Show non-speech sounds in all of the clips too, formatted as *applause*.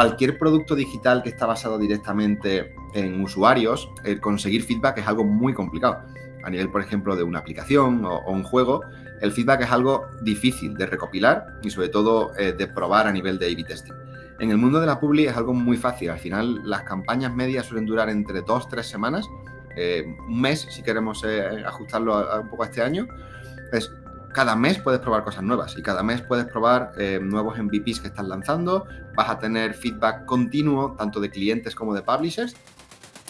cualquier producto digital que está basado directamente en usuarios, el conseguir feedback es algo muy complicado. A nivel, por ejemplo, de una aplicación o, un juego, el feedback es algo difícil de recopilar y sobre todo eh, de probar a nivel de A-B testing. En el mundo de la publi es algo muy fácil. Al final, las campañas medias suelen durar entre dos, tres semanas, eh, un mes si queremos eh, ajustarlo un poco a este año. Cada mes puedes probar cosas nuevas y cada mes puedes probar eh, nuevos MVPs que estás lanzando, vas a tener feedback continuo tanto de clientes como de publishers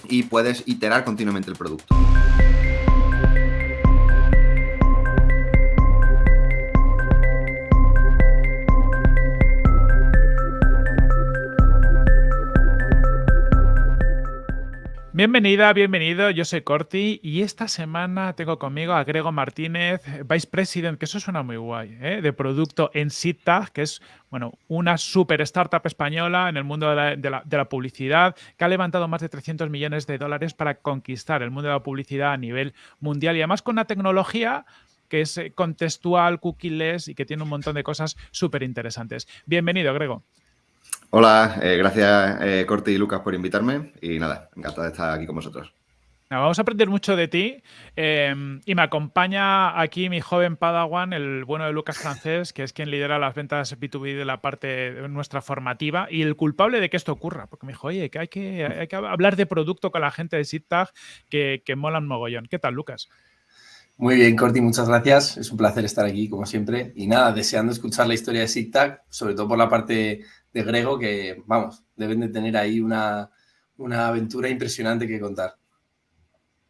y puedes iterar continuamente el producto. Bienvenida, bienvenido, yo soy Corti y esta semana tengo conmigo a Grego Martínez, Vice President, que eso suena muy guay, ¿eh? de producto en SITAG, que es bueno, una super startup española en el mundo de la, publicidad, que ha levantado más de 300 millones de dólares para conquistar el mundo de la publicidad a nivel mundial y además con una tecnología que es eh, contextual, cookieless y que tiene un montón de cosas súper interesantes. Bienvenido, Grego. Hola, eh, gracias eh, Corti y Lucas por invitarme y nada, encantado de estar aquí con vosotros. Vamos a aprender mucho de ti em, y me acompaña aquí mi joven Padawan, el bueno de Lucas Francés, que es quien lidera las ventas B2B de la parte de nuestra formativa y el culpable de que esto ocurra, porque me dijo, oye, que hay que, que hablar de producto con la gente de SITTAG que, que molan mogollón. ¿Qué tal, Lucas? Muy bien, Corti, muchas gracias. Es un placer estar aquí, como siempre. Y nada, deseando escuchar la historia de SITTAG, sobre todo por la parte de Grego que, vamos, deben de tener ahí una, aventura impresionante que contar.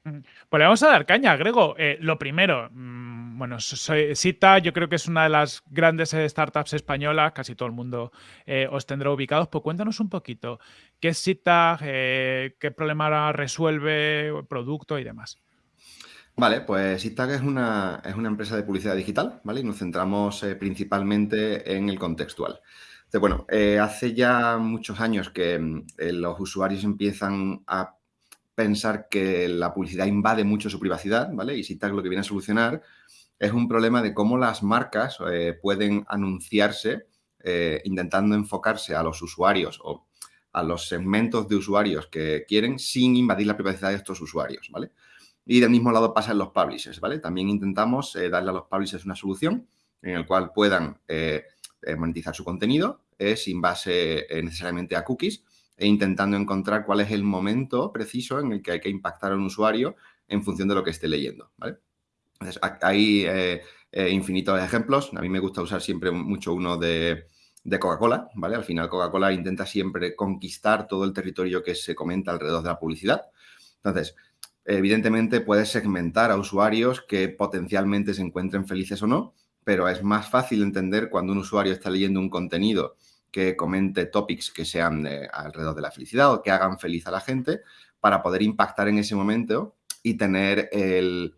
Pues le vamos a dar caña, Grego. Eh, lo primero, mm, bueno, soy, Sita yo creo que es una de las grandes startups españolas, casi todo el mundo eh, os tendrá ubicados, pues cuéntanos un poquito, ¿qué es Sita? Eh, ¿Qué problema resuelve, producto y demás? Vale, pues SITAG es una, es una empresa de publicidad digital, ¿vale? Y nos centramos principalmente en el contextual bueno, eh, hace ya muchos años que mm, eh, los usuarios empiezan a pensar que la publicidad invade mucho su privacidad, ¿vale? Y SITAG lo que viene a solucionar es un problema de cómo las marcas eh, pueden anunciarse intentando enfocarse a los usuarios o a los segmentos de usuarios que quieren sin invadir la privacidad de estos usuarios, ¿vale? Y del mismo lado pasa en los publishers, ¿vale? También intentamos darle a los publishers una solución en el cual puedan monetizar su contenido eh, sin base eh, necesariamente a cookies e intentando encontrar cuál es el momento preciso en el que hay que impactar a un usuario en función de lo que esté leyendo. Hay infinitos ejemplos. A mí me gusta usar siempre mucho uno de, Coca-Cola, ¿vale? Al final Coca-Cola intenta siempre conquistar todo el territorio que se comenta alrededor de la publicidad. Entonces, evidentemente puedes segmentar a usuarios que potencialmente se encuentren felices o no pero es más fácil entender cuando un usuario está leyendo un contenido que comente topics que sean alrededor de la felicidad o que hagan feliz a la gente para poder impactar en ese momento y tener el,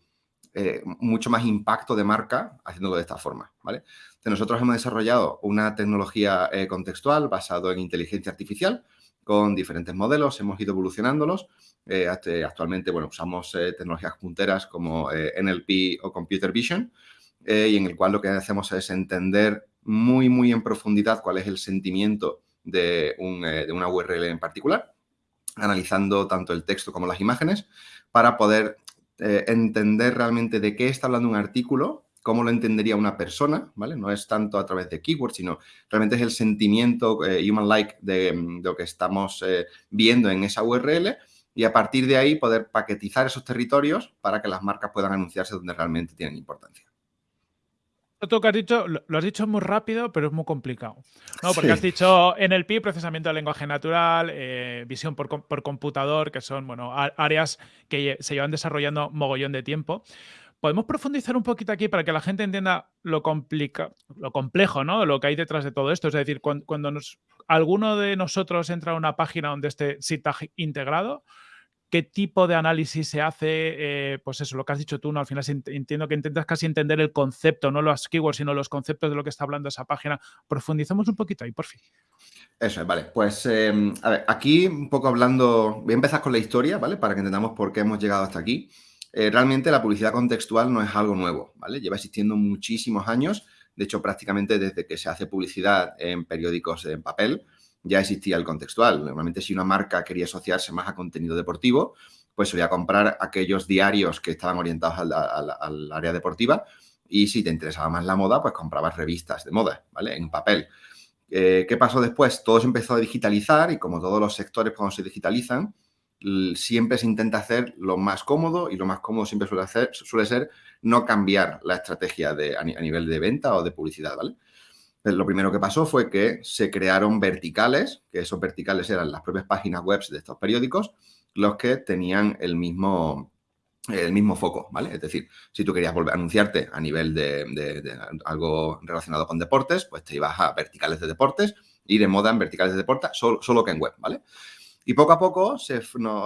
eh, mucho más impacto de marca haciéndolo de esta forma, ¿vale? nosotros hemos desarrollado una tecnología eh, contextual basado en inteligencia artificial con diferentes modelos, hemos ido evolucionándolos. Eh, actualmente, bueno, usamos tecnologías punteras como NLP o Computer Vision, eh, y en el cual lo que hacemos es entender muy, muy en profundidad cuál es el sentimiento de, eh, una URL en particular, analizando tanto el texto como las imágenes, para poder eh, entender realmente de qué está hablando un artículo, cómo lo entendería una persona, ¿vale? No es tanto a través de keywords, sino realmente es el sentimiento human-like de, de, lo que estamos viendo en esa URL y a partir de ahí poder paquetizar esos territorios para que las marcas puedan anunciarse donde realmente tienen importancia. Que has dicho, lo has dicho muy rápido, pero es muy complicado. ¿no? Porque has dicho NLP, procesamiento de lenguaje natural, eh, visión por, computador, que son bueno, áreas que se llevan desarrollando mogollón de tiempo. ¿Podemos profundizar un poquito aquí para que la gente entienda lo, complica, lo complejo, ¿no? Lo que hay detrás de todo esto. Es decir, cuando, alguno de nosotros entra a una página donde esté SITAG integrado, qué tipo de análisis se hace, eh, pues eso, lo que has dicho tú, ¿no? Al final entiendo que intentas casi entender el concepto, no los keywords, sino los conceptos de lo que está hablando esa página. Profundizamos un poquito ahí, por fin. Eso es, vale. Pues, em, aquí un poco hablando, voy a empezar con la historia, ¿vale? Para que entendamos por qué hemos llegado hasta aquí. Eh, realmente la publicidad contextual no es algo nuevo, ¿vale? Lleva existiendo muchísimos años, de hecho prácticamente desde que se hace publicidad en periódicos en papel, ya existía el contextual. Normalmente si una marca quería asociarse más a contenido deportivo, pues solía comprar aquellos diarios que estaban orientados al, área deportiva y si te interesaba más la moda, pues comprabas revistas de moda, ¿vale? En papel. Eh, ¿Qué pasó después? Todo se empezó a digitalizar y como todos los sectores cuando se digitalizan, siempre se intenta hacer lo más cómodo y lo más cómodo siempre suele, hacer, suele ser no cambiar la estrategia a, nivel de venta o de publicidad, ¿vale? Lo primero que pasó fue que se crearon verticales, que esos verticales eran las propias páginas web de estos periódicos, los que tenían el mismo, el mismo foco, ¿vale? Es decir, si tú querías volver a anunciarte a nivel de, algo relacionado con deportes, pues te ibas a verticales de deportes y de moda en verticales de deportes, solo, solo que en web, ¿vale? Y poco a poco se,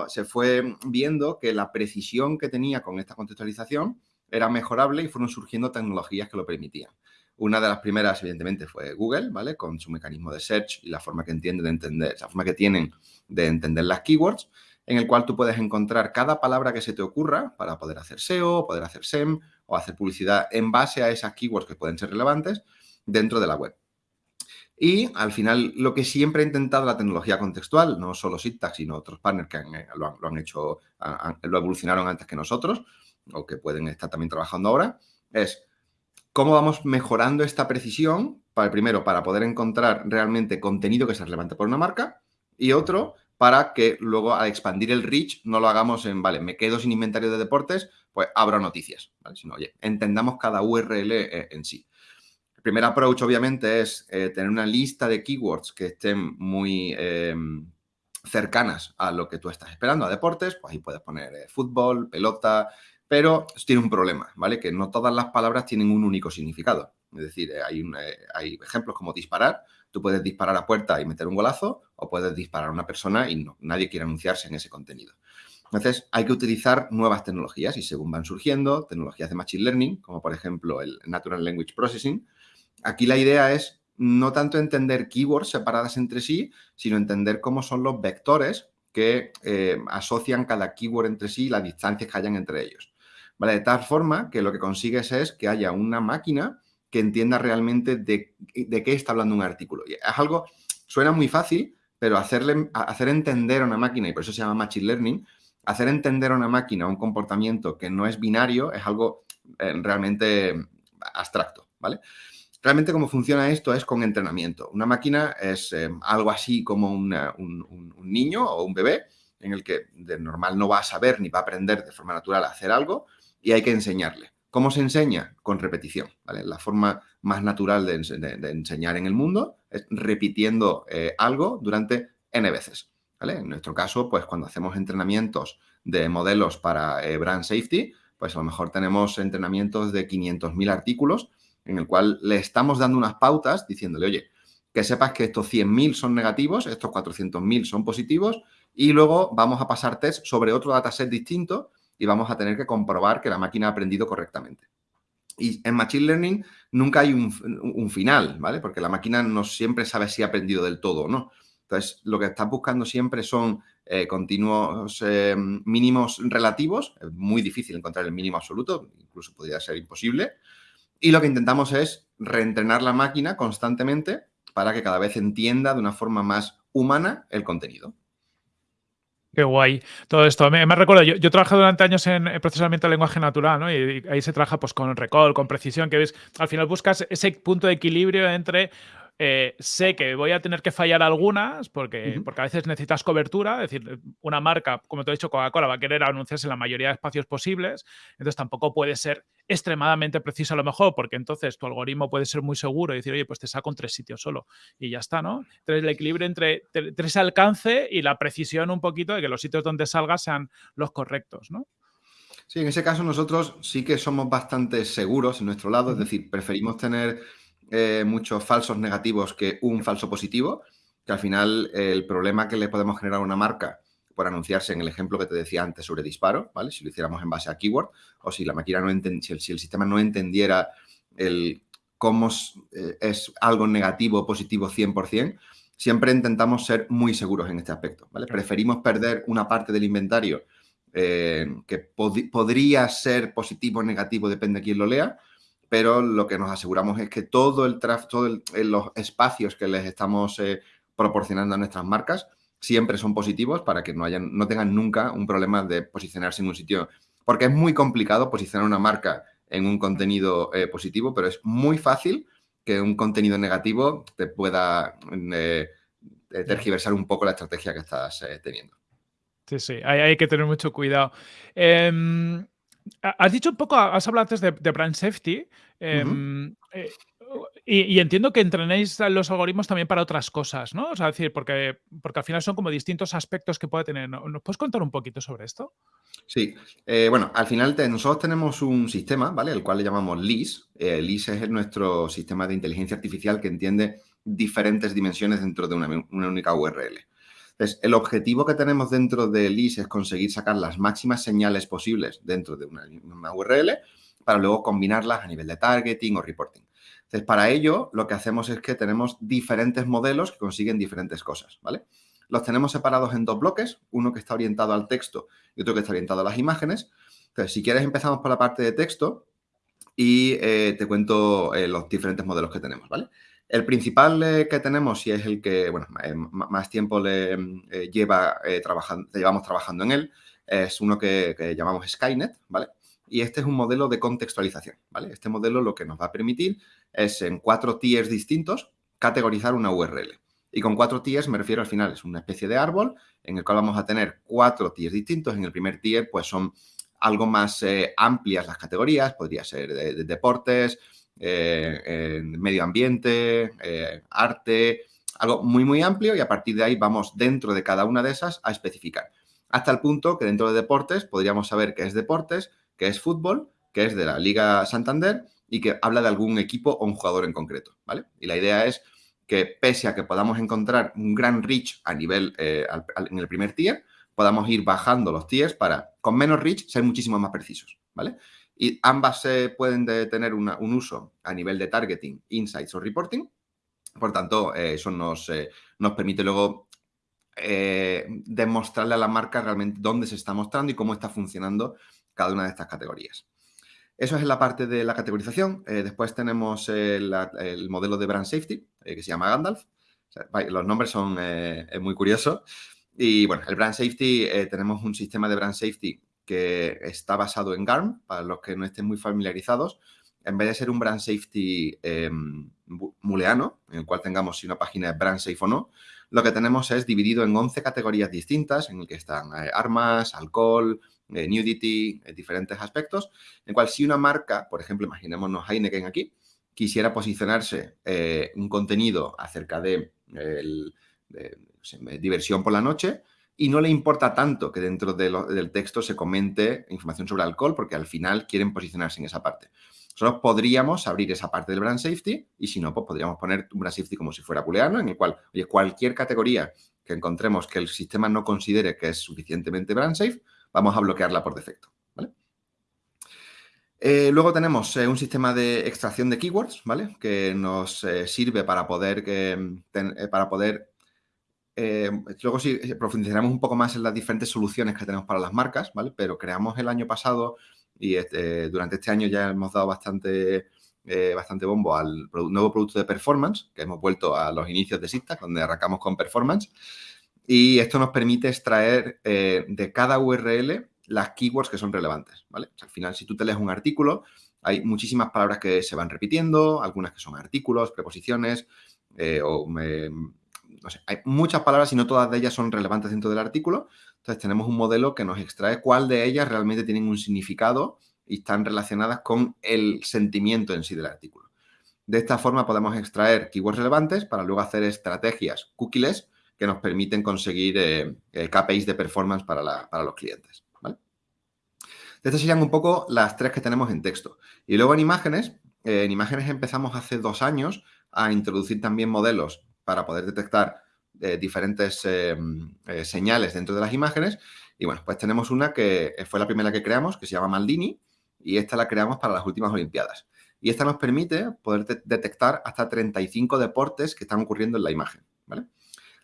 se, fue viendo que la precisión que tenía con esta contextualización era mejorable y fueron surgiendo tecnologías que lo permitían. Una de las primeras, evidentemente, fue Google, ¿vale? Con su mecanismo de search y la forma que entiende de entender, la forma que tienen de entender las keywords, en el cual tú puedes encontrar cada palabra que se te ocurra para poder hacer SEO, poder hacer SEM o hacer publicidad en base a esas keywords que pueden ser relevantes dentro de la web. Y al final, lo que siempre ha intentado la tecnología contextual, no solo SIGTAG, sino otros partners que eh, lo, han, hecho, lo evolucionaron antes que nosotros, o que pueden estar también trabajando ahora, es cómo vamos mejorando esta precisión, para, primero, para poder encontrar realmente contenido que sea relevante por una marca, y otro, para que luego al expandir el reach no lo hagamos en, vale, me quedo sin inventario de deportes, pues abro noticias, ¿vale? Sino, oye, entendamos cada URL eh, en sí primer approach, obviamente, es eh, tener una lista de keywords que estén muy em, cercanas a lo que tú estás esperando, a deportes, pues ahí puedes poner eh, fútbol, pelota, pero tiene un problema, ¿vale? Que no todas las palabras tienen un único significado. Es decir, eh, hay, hay ejemplos como disparar. Tú puedes disparar a puerta y meter un golazo o puedes disparar a una persona y no, nadie quiere anunciarse en ese contenido. Entonces, hay que utilizar nuevas tecnologías y según van surgiendo, tecnologías de Machine Learning, como por ejemplo el Natural Language Processing, Aquí la idea es no tanto entender keywords separadas entre sí, sino entender cómo son los vectores que eh, asocian cada keyword entre sí y las distancias que hayan entre ellos. ¿Vale? De tal forma que lo que consigues es que haya una máquina que entienda realmente de, qué está hablando un artículo. Y es algo, suena muy fácil, pero hacerle, hacer entender a una máquina, y por eso se llama Machine Learning, hacer entender a una máquina un comportamiento que no es binario es algo eh, realmente abstracto, ¿vale? Realmente cómo funciona esto es con entrenamiento. Una máquina es eh, algo así como un, niño o un bebé en el que de normal no va a saber ni va a aprender de forma natural a hacer algo y hay que enseñarle. ¿Cómo se enseña? Con repetición. La forma más natural de, enseñar en el mundo es repitiendo eh, algo durante n veces. En nuestro caso, pues cuando hacemos entrenamientos de modelos para eh, brand safety, pues a lo mejor tenemos entrenamientos de 500.000 artículos en el cual le estamos dando unas pautas diciéndole, oye, que sepas que estos 100.000 son negativos, estos 400.000 son positivos y luego vamos a pasar test sobre otro dataset distinto y vamos a tener que comprobar que la máquina ha aprendido correctamente. Y en Machine Learning nunca hay un, final, ¿vale? Porque la máquina no siempre sabe si ha aprendido del todo o no. Entonces, lo que estás buscando siempre son eh, continuos eh, mínimos relativos. Es muy difícil encontrar el mínimo absoluto, incluso podría ser imposible. Y lo que intentamos es reentrenar la máquina constantemente para que cada vez entienda de una forma más humana el contenido. Qué guay todo esto. Me, recuerdo, yo, yo trabajado durante años en, procesamiento de lenguaje natural, ¿no? Y, ahí se trabaja pues, con recall, con precisión, que ves, al final buscas ese punto de equilibrio entre eh, sé que voy a tener que fallar algunas porque, porque a veces necesitas cobertura, es decir, una marca, como te he dicho, Coca-Cola va a querer anunciarse en la mayoría de espacios posibles, entonces tampoco puede ser extremadamente preciso a lo mejor, porque entonces tu algoritmo puede ser muy seguro y decir, oye, pues te saco en tres sitios solo y ya está, ¿no? Entonces el equilibrio entre, ese alcance y la precisión un poquito de que los sitios donde salga sean los correctos, ¿no? Sí, en ese caso nosotros sí que somos bastante seguros en nuestro lado, es decir, preferimos tener eh, muchos falsos negativos que un falso positivo, que al final el problema que le podemos generar a una marca por anunciarse en el ejemplo que te decía antes sobre disparo, ¿vale? Si lo hiciéramos en base a keyword o si la máquina no si el, si el sistema no entendiera el cómo eh, es, algo negativo o positivo 100%, siempre intentamos ser muy seguros en este aspecto, ¿vale? Preferimos perder una parte del inventario eh, que podría ser positivo o negativo, depende de quién lo lea, pero lo que nos aseguramos es que todo el tráfico, todos los espacios que les estamos eh, proporcionando a nuestras marcas siempre son positivos para que no, hayan, no tengan nunca un problema de posicionarse en un sitio. Porque es muy complicado posicionar una marca en un contenido eh, positivo, pero es muy fácil que un contenido negativo te pueda eh, tergiversar un poco la estrategia que estás eh, teniendo. Sí, sí, hay, que tener mucho cuidado. Em, has dicho un poco, has hablado antes de, brand safety. Em, y, entiendo que entrenéis los algoritmos también para otras cosas, ¿no? O sea, decir, porque, porque al final son como distintos aspectos que puede tener. ¿Nos puedes contar un poquito sobre esto? Sí, eh, bueno, al final nosotros tenemos un sistema, ¿vale? El cual le llamamos LIS. Eh, LIS es nuestro sistema de inteligencia artificial que entiende diferentes dimensiones dentro de una, única URL. El objetivo que tenemos dentro de LIS es conseguir sacar las máximas señales posibles dentro de una URL para luego combinarlas a nivel de targeting o reporting. Entonces, para ello, lo que hacemos es que tenemos diferentes modelos que consiguen diferentes cosas, ¿vale? Los tenemos separados en dos bloques, uno que está orientado al texto y otro que está orientado a las imágenes. Entonces, si quieres, empezamos por la parte de texto y eh, te cuento eh, los diferentes modelos que tenemos, ¿vale? El principal eh, que tenemos y es el que, bueno, más tiempo le lleva trabajando, llevamos trabajando en él, es uno que, llamamos Skynet, ¿vale? Y este es un modelo de contextualización, ¿vale? Este modelo lo que nos va a permitir es en cuatro tiers distintos categorizar una URL. Y con cuatro tiers me refiero al final, es una especie de árbol en el cual vamos a tener cuatro tiers distintos. En el primer tier, pues son algo más eh, amplias las categorías, podría ser de, deportes, eh, medio ambiente, eh, arte, algo muy, muy amplio y a partir de ahí vamos dentro de cada una de esas a especificar. Hasta el punto que dentro de deportes podríamos saber qué es deportes, qué es fútbol, qué es de la Liga Santander y que habla de algún equipo o un jugador en concreto, ¿vale? Y la idea es que pese a que podamos encontrar un gran reach a nivel eh, en el primer tier, podamos ir bajando los tiers para, con menos reach, ser muchísimo más precisos, ¿vale? Y ambas se pueden tener un uso a nivel de targeting, insights o reporting. Por tanto, eh, eso nos, eh, nos permite luego demostrarle a la marca realmente dónde se está mostrando y cómo está funcionando cada una de estas categorías. Eso es la parte de la categorización. Eh, después tenemos el, modelo de brand safety, eh, que se llama Gandalf. los nombres son eh, muy curiosos. Y bueno, el brand safety, tenemos un sistema de brand safety que está basado en GARM, para los que no estén muy familiarizados. En vez de ser un brand safety em, muleano, en el cual tengamos si una página es brand safe o no, lo que tenemos es dividido en 11 categorías distintas, en el que están armas, alcohol, eh, nudity, eh, diferentes aspectos, en cual si una marca, por ejemplo, imaginémonos Heineken aquí, quisiera posicionarse eh, un contenido acerca de, diversión por la noche y no le importa tanto que dentro del texto se comente información sobre alcohol porque al final quieren posicionarse en esa parte. Nosotros podríamos abrir esa parte del brand safety y si no, pues podríamos poner un brand safety como si fuera booleano, en el cual, oye, cualquier categoría que encontremos que el sistema no considere que es suficientemente brand safe, vamos a bloquearla por defecto. Eh, luego tenemos eh, un sistema de extracción de keywords, ¿vale? Que nos eh, sirve para poder, para poder luego sí profundizaremos un poco más en las diferentes soluciones que tenemos para las marcas, ¿vale? Pero creamos el año pasado y este, durante este año ya hemos dado bastante, bastante bombo al nuevo producto de performance, que hemos vuelto a los inicios de Sita, donde arrancamos con performance. Y esto nos permite extraer eh, de cada URL las keywords que son relevantes, ¿vale? al final, si tú te lees un artículo, hay muchísimas palabras que se van repitiendo, algunas que son artículos, preposiciones, eh, o hay muchas palabras y no todas de ellas son relevantes dentro del artículo. Entonces, tenemos un modelo que nos extrae cuál de ellas realmente tienen un significado y están relacionadas con el sentimiento en sí del artículo. De esta forma podemos extraer keywords relevantes para luego hacer estrategias cookies que nos permiten conseguir eh, eh KPIs de performance para, los clientes. Estas serían un poco las tres que tenemos en texto. Y luego en imágenes, eh, en imágenes empezamos hace dos años a introducir también modelos para poder detectar eh, diferentes señales dentro de las imágenes. Y bueno, pues tenemos una que fue la primera que creamos, que se llama Maldini, y esta la creamos para las últimas Olimpiadas. Y esta nos permite poder detectar hasta 35 deportes que están ocurriendo en la imagen. ¿vale?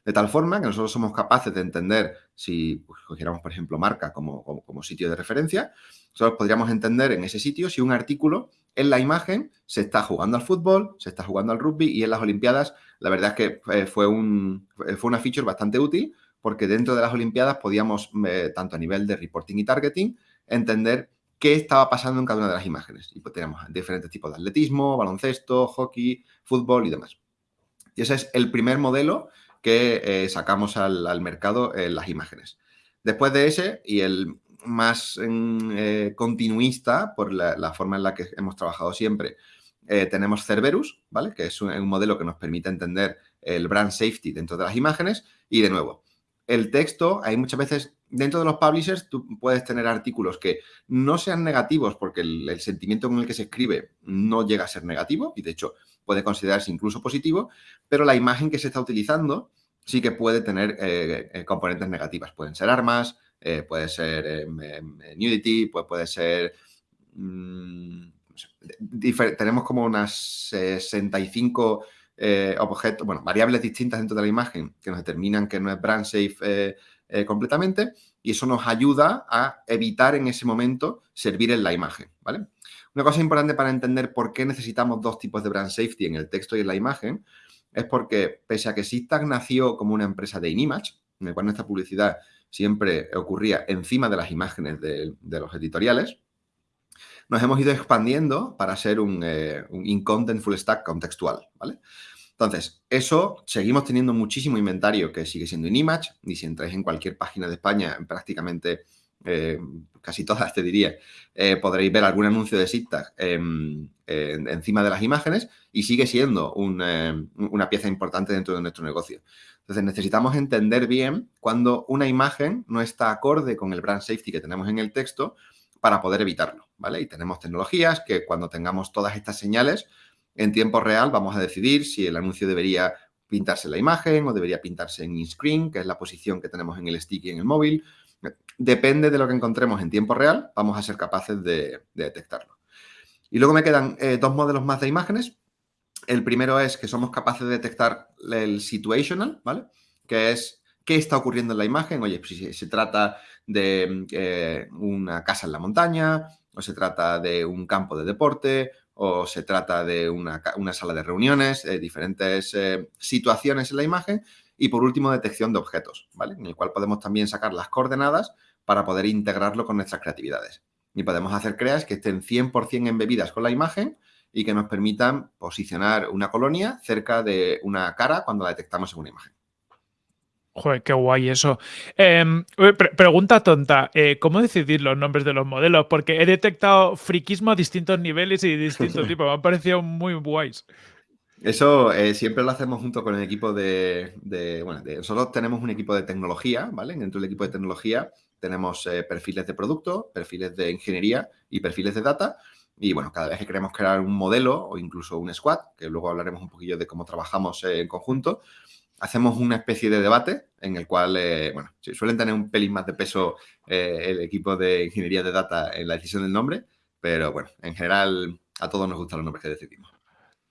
De tal forma que nosotros somos capaces de entender, si pues, cogiéramos, por ejemplo, marca como, como, sitio de referencia, nosotros podríamos entender en ese sitio si un artículo en la imagen se está jugando al fútbol, se está jugando al rugby y en las Olimpiadas, la verdad es que eh, fue, un, fue una feature bastante útil porque dentro de las Olimpiadas podíamos, eh, tanto a nivel de reporting y targeting, entender qué estaba pasando en cada una de las imágenes. Y pues tenemos diferentes tipos de atletismo, baloncesto, hockey, fútbol y demás. Y ese es el primer modelo que eh, sacamos al, mercado en las imágenes. Después de ese, y el más eh, continuista, por la, forma en la que hemos trabajado siempre, eh, tenemos Cerberus, ¿vale? Que es un, modelo que nos permite entender el brand safety dentro de las imágenes. Y de nuevo, el texto, hay muchas veces, dentro de los publishers, tú puedes tener artículos que no sean negativos porque el, sentimiento con el que se escribe no llega a ser negativo y de hecho puede considerarse incluso positivo, pero la imagen que se está utilizando sí que puede tener eh, eh, componentes negativas. Pueden ser armas, eh, puede ser nudity, puede ser... Mm, tenemos como unas 65 objetos, bueno, variables distintas dentro de la imagen que nos determinan que no es brand safe completamente y eso nos ayuda a evitar en ese momento servir en la imagen, ¿vale? Una cosa importante para entender por qué necesitamos dos tipos de brand safety en el texto y en la imagen es porque, pese a que SIGTAG nació como una empresa de InImage, en el cual nuestra publicidad siempre ocurría encima de las imágenes de, los editoriales, nos hemos ido expandiendo para ser un, eh, in-content full stack contextual, ¿vale? Entonces, eso, seguimos teniendo muchísimo inventario que sigue siendo InImage, y si entráis en cualquier página de España, prácticamente eh, casi todas te diría, eh, podréis ver algún anuncio de SIGTAG encima de las imágenes y sigue siendo eh, una pieza importante dentro de nuestro negocio. Entonces necesitamos entender bien cuando una imagen no está acorde con el brand safety que tenemos en el texto para poder evitarlo, ¿vale? Y tenemos tecnologías que cuando tengamos todas estas señales en tiempo real vamos a decidir si el anuncio debería pintarse la imagen o debería pintarse en in-screen, que es la posición que tenemos en el stick y en el móvil. Depende de lo que encontremos en tiempo real, vamos a ser capaces de, detectarlo. Y luego me quedan eh, dos modelos más de imágenes. El primero es que somos capaces de detectar el situational, ¿vale? Que es qué está ocurriendo en la imagen. Oye, si se trata de eh, una casa en la montaña, o se trata de un campo de deporte, o se trata de una, sala de reuniones, eh, diferentes situaciones en la imagen. Y por último, detección de objetos, ¿vale? En el cual podemos también sacar las coordenadas para poder integrarlo con nuestras creatividades. Y podemos hacer creas que estén 100% embebidas con la imagen y que nos permitan posicionar una colonia cerca de una cara cuando la detectamos en una imagen. Joder, qué guay eso. Em, pregunta tonta, eh, ¿cómo decidir los nombres de los modelos? Porque he detectado friquismo a distintos niveles y de distintos *laughs* tipos. Me han parecido muy guays. Eso eh, siempre lo hacemos junto con el equipo de, bueno, nosotros tenemos un equipo de tecnología, ¿vale? Dentro del equipo de tecnología tenemos eh, perfiles de producto, perfiles de ingeniería y perfiles de data. Y bueno, cada vez que queremos crear un modelo o incluso un squad, que luego hablaremos un poquillo de cómo trabajamos en conjunto, hacemos una especie de debate en el cual, eh, bueno, suelen tener un pelín más de peso eh, el equipo de ingeniería de data en la decisión del nombre, pero bueno, en general a todos nos gustan los nombres que decidimos.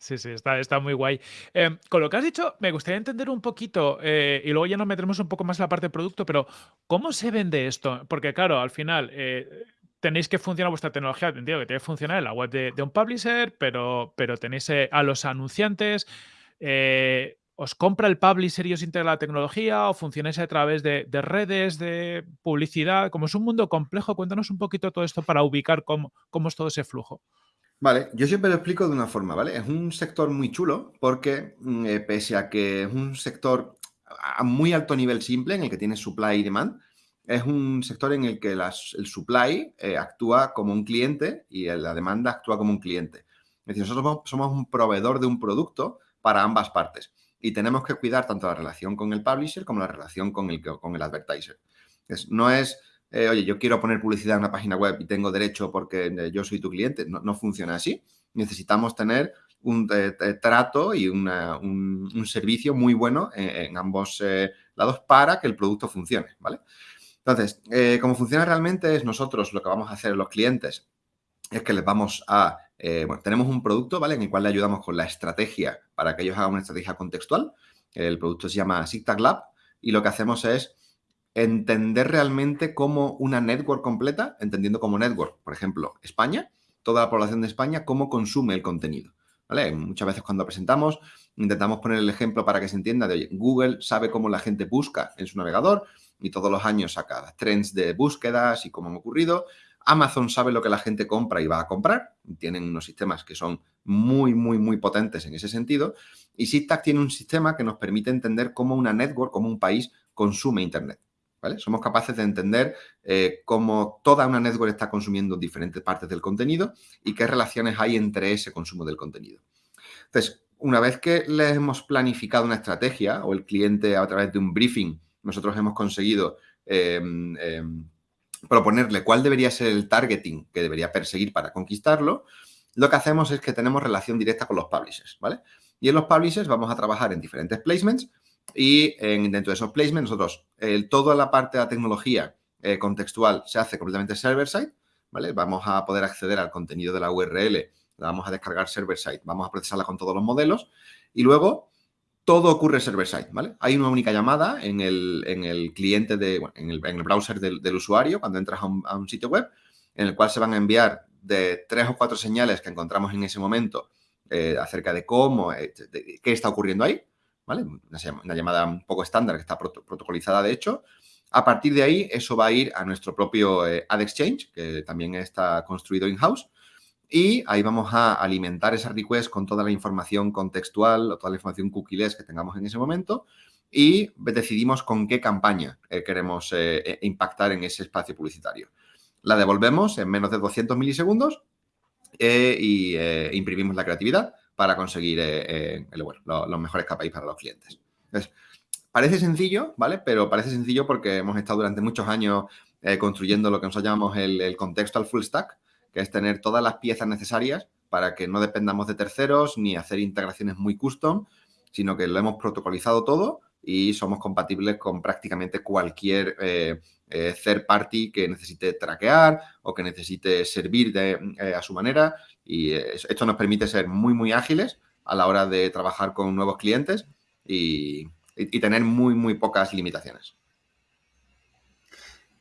Sí, sí, está, está muy guay. Em, con lo que has dicho, me gustaría entender un poquito, eh, y luego ya nos meteremos un poco más en la parte de producto, pero ¿cómo se vende esto? Porque claro, al final tenéis que funcionar vuestra tecnología, entiendo que tiene que funcionar en la web de, un publisher, pero, pero tenéis a los anunciantes. ¿Os compra el publisher y os integra la tecnología o funcionáis a través de, redes, de publicidad? Como es un mundo complejo, cuéntanos un poquito todo esto para ubicar cómo, cómo es todo ese flujo. Vale, yo siempre lo explico de una forma, ¿vale? Es un sector muy chulo porque mm, eh, pese a que es un sector a muy alto nivel simple en el que tiene supply y demand, es un sector en el que el supply eh, actúa como un cliente y la demanda actúa como un cliente. Es decir, nosotros somos un proveedor de un producto para ambas partes y tenemos que cuidar tanto la relación con el publisher como la relación con el, con el advertiser. no es, eh, oye, yo quiero poner publicidad en una página web y tengo derecho porque eh, yo soy tu cliente. No, funciona así. Necesitamos tener un eh, trato y un, servicio muy bueno en, ambos lados para que el producto funcione, ¿vale? Entonces, cómo funciona realmente es nosotros lo que vamos a hacer los clientes es que les vamos a bueno, tenemos un producto, ¿vale? En el cual le ayudamos con la estrategia para que ellos hagan una estrategia contextual. El producto se llama SigTag Lab y lo que hacemos es entender realmente cómo una network completa, entendiendo como network, por ejemplo, España, toda la población de España, cómo consume el contenido. ¿Vale? Muchas veces cuando presentamos intentamos poner el ejemplo para que se entienda de, oye, Google sabe cómo la gente busca en su navegador y todos los años saca trends de búsquedas y cómo han ocurrido. Amazon sabe lo que la gente compra y va a comprar. Tienen unos sistemas que son muy, muy, muy potentes en ese sentido. Y SIGTAG tiene un sistema que nos permite entender cómo una network, cómo un país consume Internet. Somos capaces de entender eh, cómo toda una network está consumiendo diferentes partes del contenido y qué relaciones hay entre ese consumo del contenido. Entonces, una vez que le hemos planificado una estrategia o el cliente a través de un briefing, nosotros hemos conseguido em, em, proponerle cuál debería ser el targeting que debería perseguir para conquistarlo, lo que hacemos es que tenemos relación directa con los publishers, ¿vale? Y en los publishers vamos a trabajar en diferentes placements y dentro de esos placements, nosotros, toda la parte de la tecnología eh, contextual se hace completamente server-side, ¿vale? Vamos a poder acceder al contenido de la URL, la vamos a descargar server-side, vamos a procesarla con todos los modelos y luego todo ocurre server-side, ¿vale? Hay una única llamada en el, cliente, de, en, el, browser del, usuario cuando entras a un, sitio web en el cual se van a enviar de tres o cuatro señales que encontramos en ese momento eh, acerca de cómo, eh, qué está ocurriendo ahí una, llamada un poco estándar que está protocolizada, de hecho. A partir de ahí, eso va a ir a nuestro propio eh, Ad Exchange, que también está construido in-house. Y ahí vamos a alimentar esa request con toda la información contextual o toda la información cookieless que tengamos en ese momento y decidimos con qué campaña eh, queremos eh, impactar en ese espacio publicitario. La devolvemos en menos de 200 milisegundos y imprimimos la creatividad para conseguir eh, eh, los mejores KPIs para los clientes. parece sencillo, ¿vale? Pero parece sencillo porque hemos estado durante muchos años eh, construyendo lo que nosotros llamamos el, el contextual full stack, que es tener todas las piezas necesarias para que no dependamos de terceros ni hacer integraciones muy custom, sino que lo hemos protocolizado todo y somos compatibles con prácticamente cualquier third party que necesite traquear o que necesite servir de, a su manera y esto nos permite ser muy, muy ágiles a la hora de trabajar con nuevos clientes y, tener muy, muy pocas limitaciones.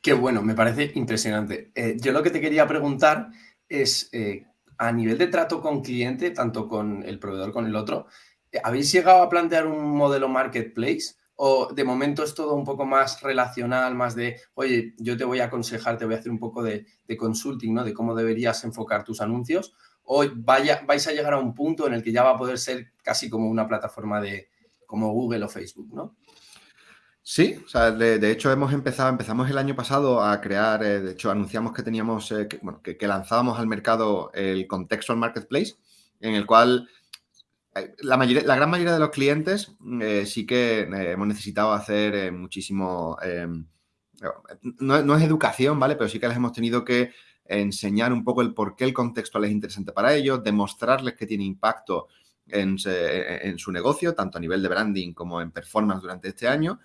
Qué bueno, me parece impresionante. Eh, yo lo que te quería preguntar es, eh, a nivel de trato con cliente, tanto con el proveedor como con el otro, eh, ¿habéis llegado a plantear un modelo marketplace? ¿O de momento es todo un poco más relacional, más de, oye, yo te voy a aconsejar, te voy a hacer un poco de, de consulting, ¿no? De cómo deberías enfocar tus anuncios? vaya, vais a llegar a un punto en el que ya va a poder ser casi como una plataforma de como Google o Facebook, ¿no? Sí, o sea, de, hecho hemos empezado, empezamos el año pasado a crear, eh, de hecho anunciamos que teníamos, eh, que, bueno, que, lanzábamos al mercado el Contextual Marketplace, en el cual la, mayoría, la gran mayoría de los clientes sí que hemos necesitado hacer muchísimo, no, no, es educación, ¿vale? Pero sí que les hemos tenido que enseñar un poco el por qué el contextual es interesante para ellos, demostrarles que tiene impacto en, su negocio, tanto a nivel de branding como en performance durante este año.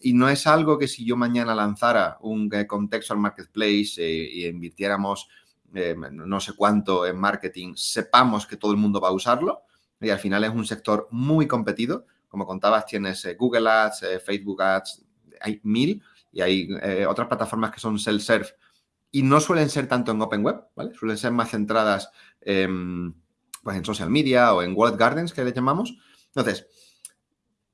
Y no es algo que si yo mañana lanzara un eh, contextual marketplace y invirtiéramos eh, no sé cuánto en marketing, sepamos que todo el mundo va a usarlo. Y al final es un sector muy competido. Como contabas, tienes Google Ads, Facebook Ads, hay mil y hay otras plataformas que son self-serve y no suelen ser tanto en Open Web, ¿vale? Suelen ser más centradas en, pues en social media o en Wallet Gardens, que le llamamos. Entonces,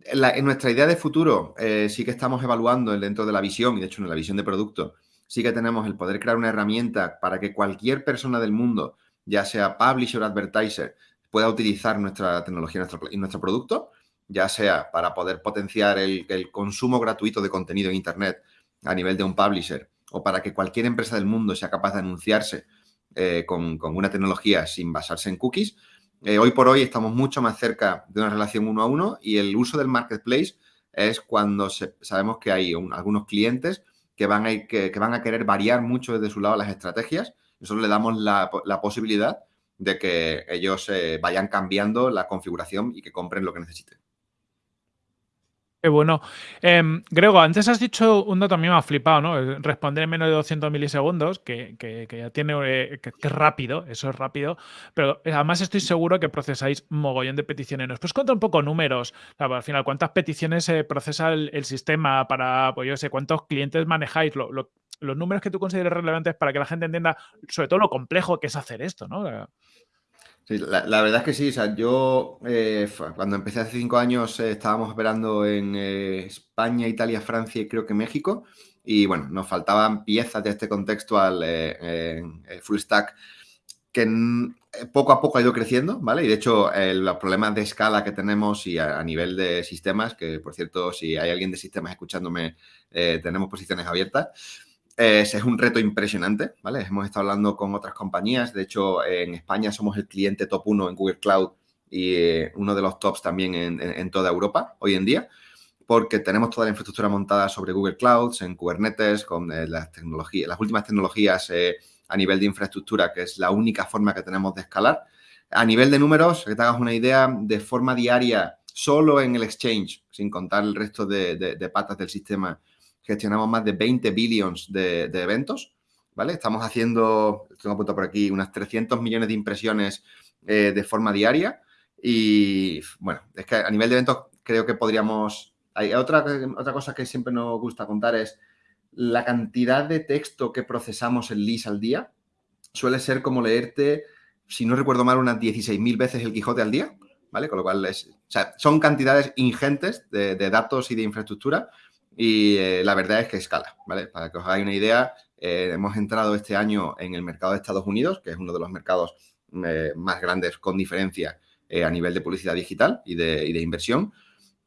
en, nuestra idea de futuro eh, sí que estamos evaluando dentro de la visión, y de hecho en la visión de producto, sí que tenemos el poder crear una herramienta para que cualquier persona del mundo, ya sea publisher o advertiser, pueda utilizar nuestra tecnología y nuestro, producto, ya sea para poder potenciar el, consumo gratuito de contenido en Internet a nivel de un publisher o para que cualquier empresa del mundo sea capaz de anunciarse eh, con, una tecnología sin basarse en cookies, eh, hoy por hoy estamos mucho más cerca de una relación uno a uno y el uso del marketplace es cuando sabemos que hay algunos clientes que van, a que, van a querer variar mucho desde su lado las estrategias. Nosotros le damos la, posibilidad de que ellos eh, vayan cambiando la configuración y que compren lo que necesiten. Qué bueno. Em, Grego, antes has dicho un dato a me ha flipado, ¿no? Eh, responder en menos de 200 milisegundos, que, ya tiene, eh, que, rápido, eso es rápido, pero además estoy seguro que procesáis mogollón de peticiones. ¿Nos puedes contar un poco números? al final, ¿cuántas peticiones procesa el, sistema para, pues yo sé, cuántos clientes manejáis? Los números que tú consideres relevantes para que la gente entienda, sobre todo lo complejo que es hacer esto, ¿no? la, verdad es que sí. O sea, yo eh, cuando empecé hace cinco años eh, estábamos operando en eh, España, Italia, Francia y creo que México. Y bueno, nos faltaban piezas de este contextual full stack que poco a poco ha ido creciendo, ¿vale? Y de hecho, los problemas de escala que tenemos y a, nivel de sistemas, que por cierto, si hay alguien de sistemas escuchándome, tenemos posiciones abiertas es, un reto impresionante, ¿vale? Hemos estado hablando con otras compañías. De hecho, en España somos el cliente top uno en Google Cloud y eh, uno de los tops también en, toda Europa hoy en día, porque tenemos toda la infraestructura montada sobre Google Clouds, en Kubernetes, con eh, las, tecnologías, las últimas tecnologías eh, a nivel de infraestructura, que es la única forma que tenemos de escalar. A nivel de números, que te hagas una idea, de forma diaria, solo en el exchange, sin contar el resto de patas del sistema, gestionamos más de 20 billions de, eventos, ¿vale? Estamos haciendo, tengo apuntado por aquí, unas 300 millones de impresiones eh, de forma diaria y, bueno, es que a nivel de eventos creo que podríamos... Hay otra, otra cosa que siempre nos gusta contar es la cantidad de texto que procesamos en LIS al día suele ser como leerte, si no recuerdo mal, unas 16.000 veces el Quijote al día, ¿vale? Con lo cual, es, son cantidades ingentes de, de datos y de infraestructura y eh, la verdad es que escala, ¿vale? Para que os hagáis una idea, eh, hemos entrado este año en el mercado de Estados Unidos, que es uno de los mercados eh, más grandes con diferencia a nivel de publicidad digital y de, inversión.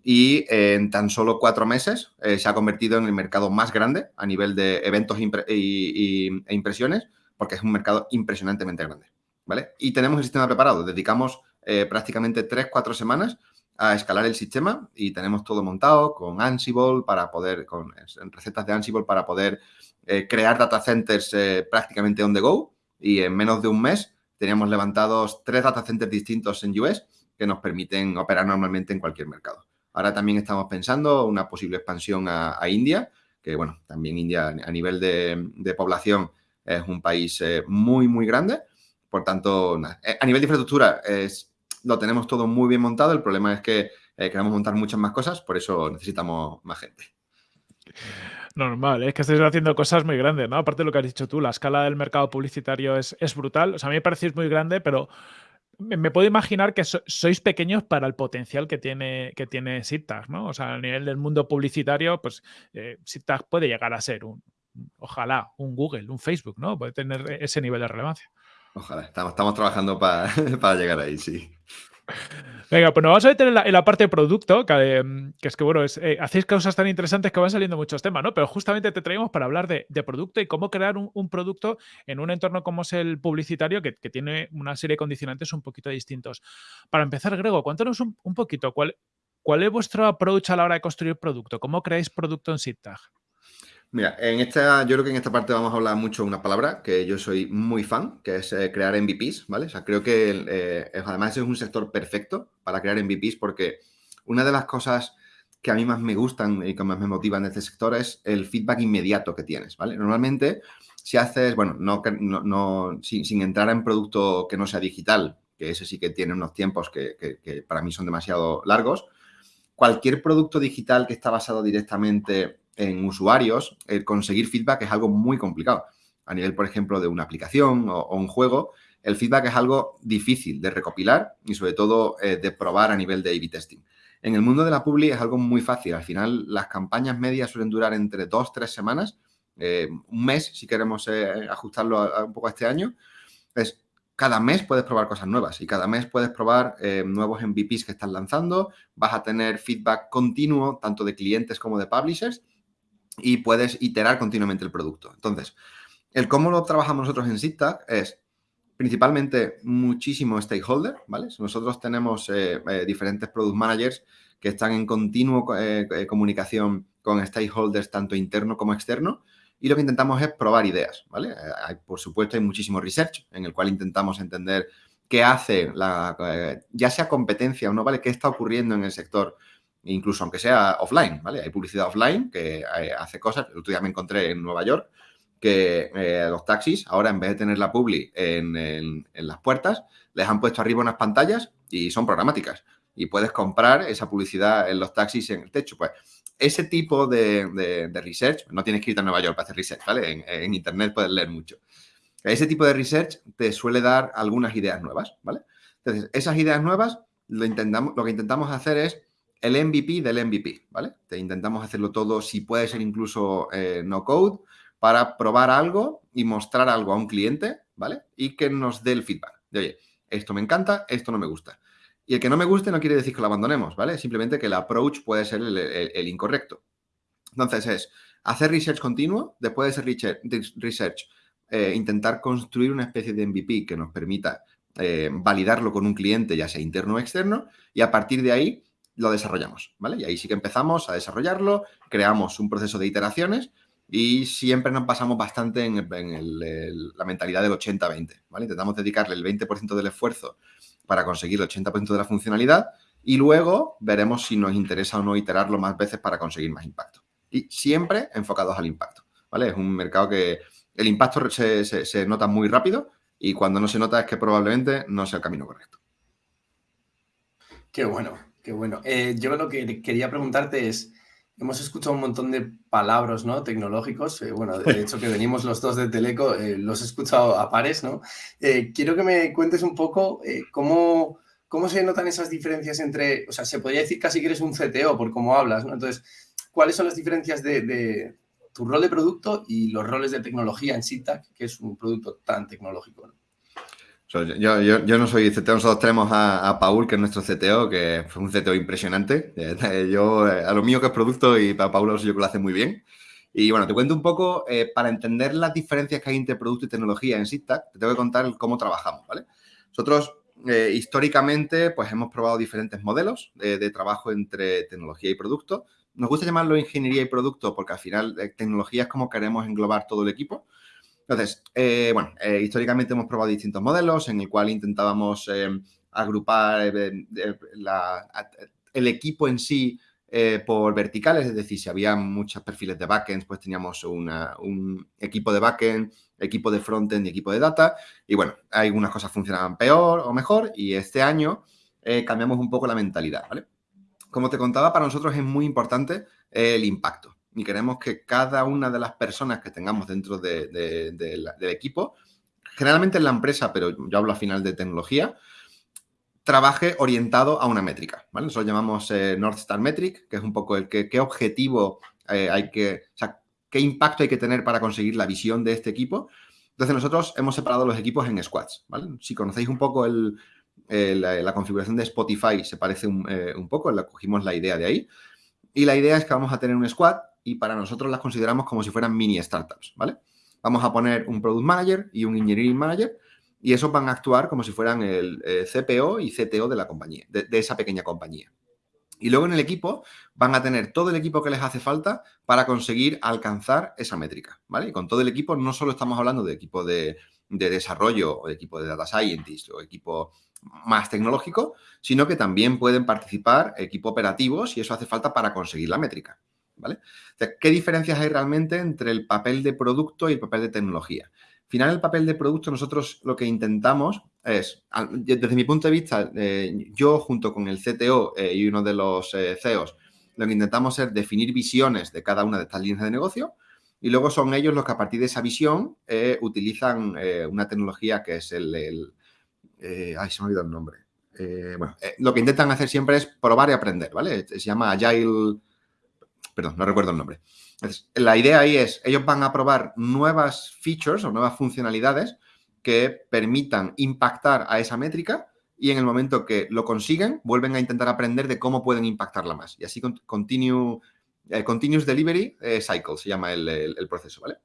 Y en tan solo cuatro meses se ha convertido en el mercado más grande a nivel de eventos e impresiones, porque es un mercado impresionantemente grande, ¿vale? Y tenemos el sistema preparado. Dedicamos prácticamente tres, cuatro semanas a escalar el sistema y tenemos todo montado con Ansible para poder, con recetas de Ansible para poder eh, crear data centers eh, prácticamente on the go y en menos de un mes teníamos levantados tres data centers distintos en US que nos permiten operar normalmente en cualquier mercado. Ahora también estamos pensando una posible expansión a, India, que bueno, también India a nivel de, población es un país eh, muy, muy grande. Por tanto, a nivel de infraestructura es lo tenemos todo muy bien montado. El problema es que eh, queremos montar muchas más cosas, por eso necesitamos más gente. Normal, es que estáis haciendo cosas muy grandes, ¿no? Aparte de lo que has dicho tú, la escala del mercado publicitario es, brutal. O sea, a mí me parecéis muy grande, pero me, puedo imaginar que sois pequeños para el potencial que tiene, que tiene ¿no? O sea, a nivel del mundo publicitario, pues eh, puede llegar a ser un, ojalá, un Google, un Facebook, ¿no? Puede tener ese nivel de relevancia. Ojalá, estamos, trabajando *laughs* para, llegar ahí, sí. Venga, pues nos vamos a meter en la, parte de producto, que, es que, bueno, eh, hacéis cosas tan interesantes que van saliendo muchos temas, ¿no? Pero justamente te traemos para hablar de, producto y cómo crear un, producto en un entorno como es el publicitario, que, tiene una serie de condicionantes un poquito distintos. Para empezar, Grego, cuéntanos un, poquito, ¿cuál, ¿cuál es vuestro approach a la hora de construir producto? ¿Cómo creáis producto en SIGTAG? Mira, en esta, yo creo que en esta parte vamos a hablar mucho de una palabra que yo soy muy fan, que es eh, crear MVPs, ¿vale? O sea, creo que eh, además es un sector perfecto para crear MVPs porque una de las cosas que a mí más me gustan y que más me motivan de este sector es el feedback inmediato que tienes, ¿vale? Normalmente, si haces, bueno, no, no, sin, entrar en producto que no sea digital, que ese sí que tiene unos tiempos que, que para mí son demasiado largos, cualquier producto digital que está basado directamente en usuarios, el conseguir feedback es algo muy complicado. A nivel, por ejemplo, de una aplicación o, un juego, el feedback es algo difícil de recopilar y sobre todo eh, de probar a nivel de A-B testing. En el mundo de la publi es algo muy fácil. Al final, las campañas medias suelen durar entre dos, tres semanas, eh, un mes, si queremos eh, ajustarlo un poco a este año. Es cada mes puedes probar cosas nuevas y cada mes puedes probar nuevos MVPs que estás lanzando. Vas a tener feedback continuo, tanto de clientes como de publishers y puedes iterar continuamente el producto. Entonces, el cómo lo trabajamos nosotros en SIGTAG es principalmente muchísimo stakeholder, ¿vale? Nosotros tenemos eh, eh, diferentes product managers que están en continuo eh, comunicación con stakeholders tanto interno como externo y lo que intentamos es probar ideas, ¿vale? por supuesto, hay muchísimo research en el cual intentamos entender qué hace la, ya sea competencia o no, ¿vale? ¿Qué está ocurriendo en el sector incluso aunque sea offline, ¿vale? Hay publicidad offline que eh, hace cosas. El otro día me encontré en Nueva York que eh, los taxis, ahora en vez de tener la publi en, las puertas, les han puesto arriba unas pantallas y son programáticas. Y puedes comprar esa publicidad en los taxis en el techo. Pues ese tipo de, research, no tienes que ir a Nueva York para hacer research, ¿vale? En, en, Internet puedes leer mucho. Ese tipo de research te suele dar algunas ideas nuevas, ¿vale? Entonces, esas ideas nuevas lo, intentamos, lo que intentamos hacer es el MVP del MVP, ¿vale? Te intentamos hacerlo todo, si puede ser incluso eh, no code, para probar algo y mostrar algo a un cliente, ¿vale? Y que nos dé el feedback de, oye, esto me encanta, esto no me gusta. Y el que no me guste no quiere decir que lo abandonemos, ¿vale? Simplemente que el approach puede ser el, incorrecto. Entonces es hacer research continuo, después de ese research, eh, intentar construir una especie de MVP que nos permita eh, validarlo con un cliente, ya sea interno o externo, y a partir de ahí lo desarrollamos, ¿vale? Y ahí sí que empezamos a desarrollarlo, creamos un proceso de iteraciones y siempre nos pasamos bastante en, la mentalidad del 80-20, ¿vale? Intentamos dedicarle el 20% del esfuerzo para conseguir el 80% de la funcionalidad y luego veremos si nos interesa o no iterarlo más veces para conseguir más impacto. Y siempre enfocados al impacto, ¿vale? Es un mercado que el impacto se, se nota muy rápido y cuando no se nota es que probablemente no sea el camino correcto. Qué bueno, qué bueno. Eh, yo lo que quería preguntarte es, hemos escuchado un montón de palabras ¿no? tecnológicos, eh, bueno, de hecho que venimos los dos de Teleco, eh, los he escuchado a pares, ¿no? quiero que me cuentes un poco cómo, cómo se notan esas diferencias entre, o sea, se podría decir casi que eres un CTO por cómo hablas, ¿no? Entonces, ¿cuáles son las diferencias de tu rol de producto y los roles de tecnología en SITAC, que es un producto tan tecnológico. Yo, no soy CTO, nosotros tenemos a, Paul, que es nuestro CTO, que fue un CTO impresionante. *laughs* Eh, yo, eh, a lo mío que es producto y para Paul yo que lo hace muy bien. Y bueno, te cuento un poco, eh, para entender las diferencias que hay entre producto y tecnología en SITAC, te tengo que contar cómo trabajamos, ¿vale? Nosotros, históricamente, pues hemos probado diferentes modelos de trabajo entre tecnología y producto nos gusta llamarlo ingeniería y producto porque al final eh, tecnología es como queremos englobar todo el equipo. Entonces, eh, bueno, eh, históricamente hemos probado distintos modelos en el cual intentábamos agrupar el equipo en sí por verticales, es decir, si había muchos perfiles de backend, pues teníamos un equipo de backend, equipo de frontend y equipo de data. Y bueno, algunas cosas funcionaban peor o mejor y este año cambiamos un poco la mentalidad, ¿vale? como te contaba, para nosotros es muy importante el impacto. Y queremos que cada una de las personas que tengamos dentro del equipo, generalmente en la empresa, pero yo hablo al final de tecnología, trabaje orientado a una métrica. ¿vale? Nosotros llamamos eh, North Star Metric, que es un poco el que, qué objetivo eh, hay que, o sea, qué impacto hay que tener para conseguir la visión de este equipo. Entonces nosotros hemos separado los equipos en squads. ¿vale? Si conocéis un poco el, eh, la, configuración de Spotify se parece eh, un, poco, la cogimos la idea de ahí. Y la idea es que vamos a tener un squad y para nosotros las consideramos como si fueran mini startups, ¿vale? Vamos a poner un Product Manager y un Engineering Manager y esos van a actuar como si fueran el eh, CPO y CTO de la compañía, de, esa pequeña compañía. Y luego en el equipo van a tener todo el equipo que les hace falta para conseguir alcanzar esa métrica, ¿vale? Y con todo el equipo no solo estamos hablando de equipo de, de desarrollo o de equipo de data scientist o equipo más tecnológico, sino que también pueden participar equipos operativos y eso hace falta para conseguir la métrica. ¿Vale? ¿Qué diferencias hay realmente entre el papel de producto y el papel de tecnología? Al final, el papel de producto, nosotros lo que intentamos es, desde mi punto de vista, eh, yo junto con el CTO eh, y uno de los eh, CEOs, lo que intentamos es definir visiones de cada una de estas líneas de negocio y luego son ellos los que a partir de esa visión utilizan una tecnología que es el eh, ay, se me ha olvidado el nombre. Bueno, lo que intentan hacer siempre es probar y aprender, ¿vale? Se llama Agile, perdón, no recuerdo el nombre. la idea ahí es, ellos van a probar nuevas features o nuevas funcionalidades que permitan impactar a esa métrica y en el momento que lo consiguen, vuelven a intentar aprender de cómo pueden impactarla más. Y así continue, continuous delivery cycle se llama el proceso, ¿vale?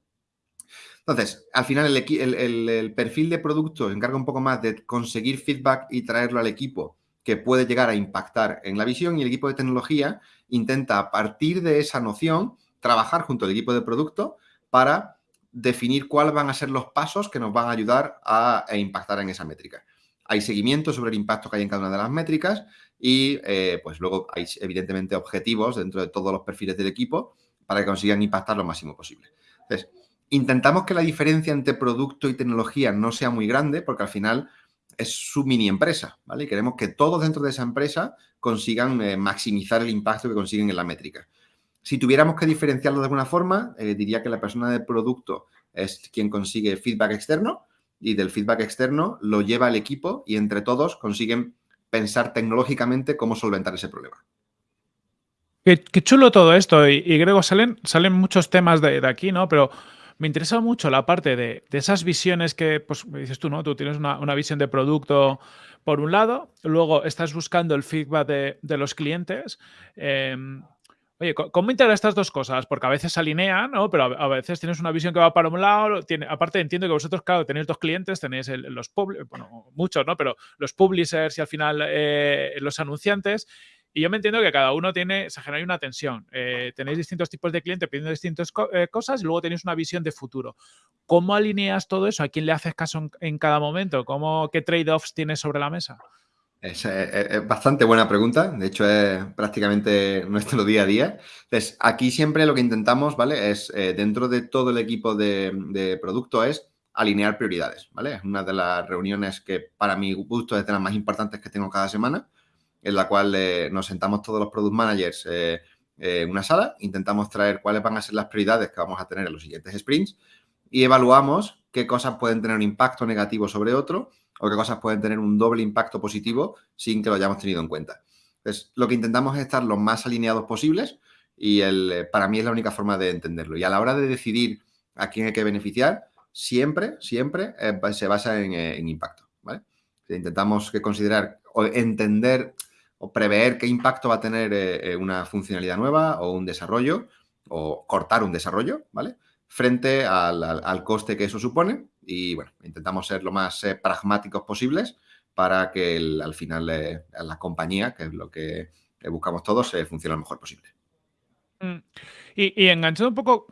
Entonces, al final el, perfil de producto se encarga un poco más de conseguir feedback y traerlo al equipo que puede llegar a impactar en la visión y el equipo de tecnología intenta a partir de esa noción trabajar junto al equipo de producto para definir cuáles van a ser los pasos que nos van a ayudar a, impactar en esa métrica. hay seguimiento sobre el impacto que hay en cada una de las métricas y eh, pues luego hay evidentemente objetivos dentro de todos los perfiles del equipo para que consigan impactar lo máximo posible. Entonces, intentamos que la diferencia entre producto y tecnología no sea muy grande porque al final es su mini empresa, ¿vale? Y queremos que todos dentro de esa empresa consigan eh, maximizar el impacto que consiguen en la métrica. Si tuviéramos que diferenciarlo de alguna forma, eh, diría que la persona de producto es quien consigue feedback externo y del feedback externo lo lleva el equipo y entre todos consiguen pensar tecnológicamente cómo solventar ese problema. Qué, chulo todo esto. Y, Grego, salen, salen muchos temas de, aquí, ¿no? Pero me interesa mucho la parte de, esas visiones que, pues, dices tú, ¿no? Tú tienes una, visión de producto por un lado, luego estás buscando el feedback de, los clientes. Em, Oye, ¿cómo integrar estas dos cosas? Porque a veces se alinean, ¿no? Pero a veces tienes una visión que va para un lado. Tiene, aparte, entiendo que vosotros, claro, tenéis dos clientes, tenéis bueno, muchos, ¿no? Pero los publishers y al final eh, los anunciantes. Y yo me entiendo que cada uno tiene, se genera una tensión. Eh, tenéis distintos tipos de clientes pidiendo distintas eh, cosas y luego tenéis una visión de futuro. ¿Cómo alineas todo eso? ¿A quién le haces caso en, cada momento? ¿Cómo, ¿Qué trade-offs tienes sobre la mesa? Es, bastante buena pregunta, de hecho es prácticamente *laughs* nuestro día a día. Entonces, aquí siempre lo que intentamos, ¿vale? Es eh, dentro de todo el equipo de, producto es alinear prioridades, ¿vale? Es una de las reuniones que para mi gusto es de las más importantes que tengo cada semana, en la cual eh, nos sentamos todos los product managers eh, en una sala, intentamos traer cuáles van a ser las prioridades que vamos a tener en los siguientes sprints y evaluamos qué cosas pueden tener un impacto negativo sobre otro o qué cosas pueden tener un doble impacto positivo sin que lo hayamos tenido en cuenta. Entonces, lo que intentamos es estar lo más alineados posibles y el, eh, para mí es la única forma de entenderlo. Y a la hora de decidir a quién hay que beneficiar, siempre, siempre eh, se basa eh, en, impacto. ¿vale? Intentamos que considerar o entender o prever qué impacto va a tener una funcionalidad nueva o un desarrollo o cortar un desarrollo, ¿vale? Frente al coste que eso supone y bueno, intentamos ser lo más eh, pragmáticos posibles para que al final eh, la compañía, que es lo que buscamos todos, funcione lo mejor posible. Mm. Y, enganchando un poco,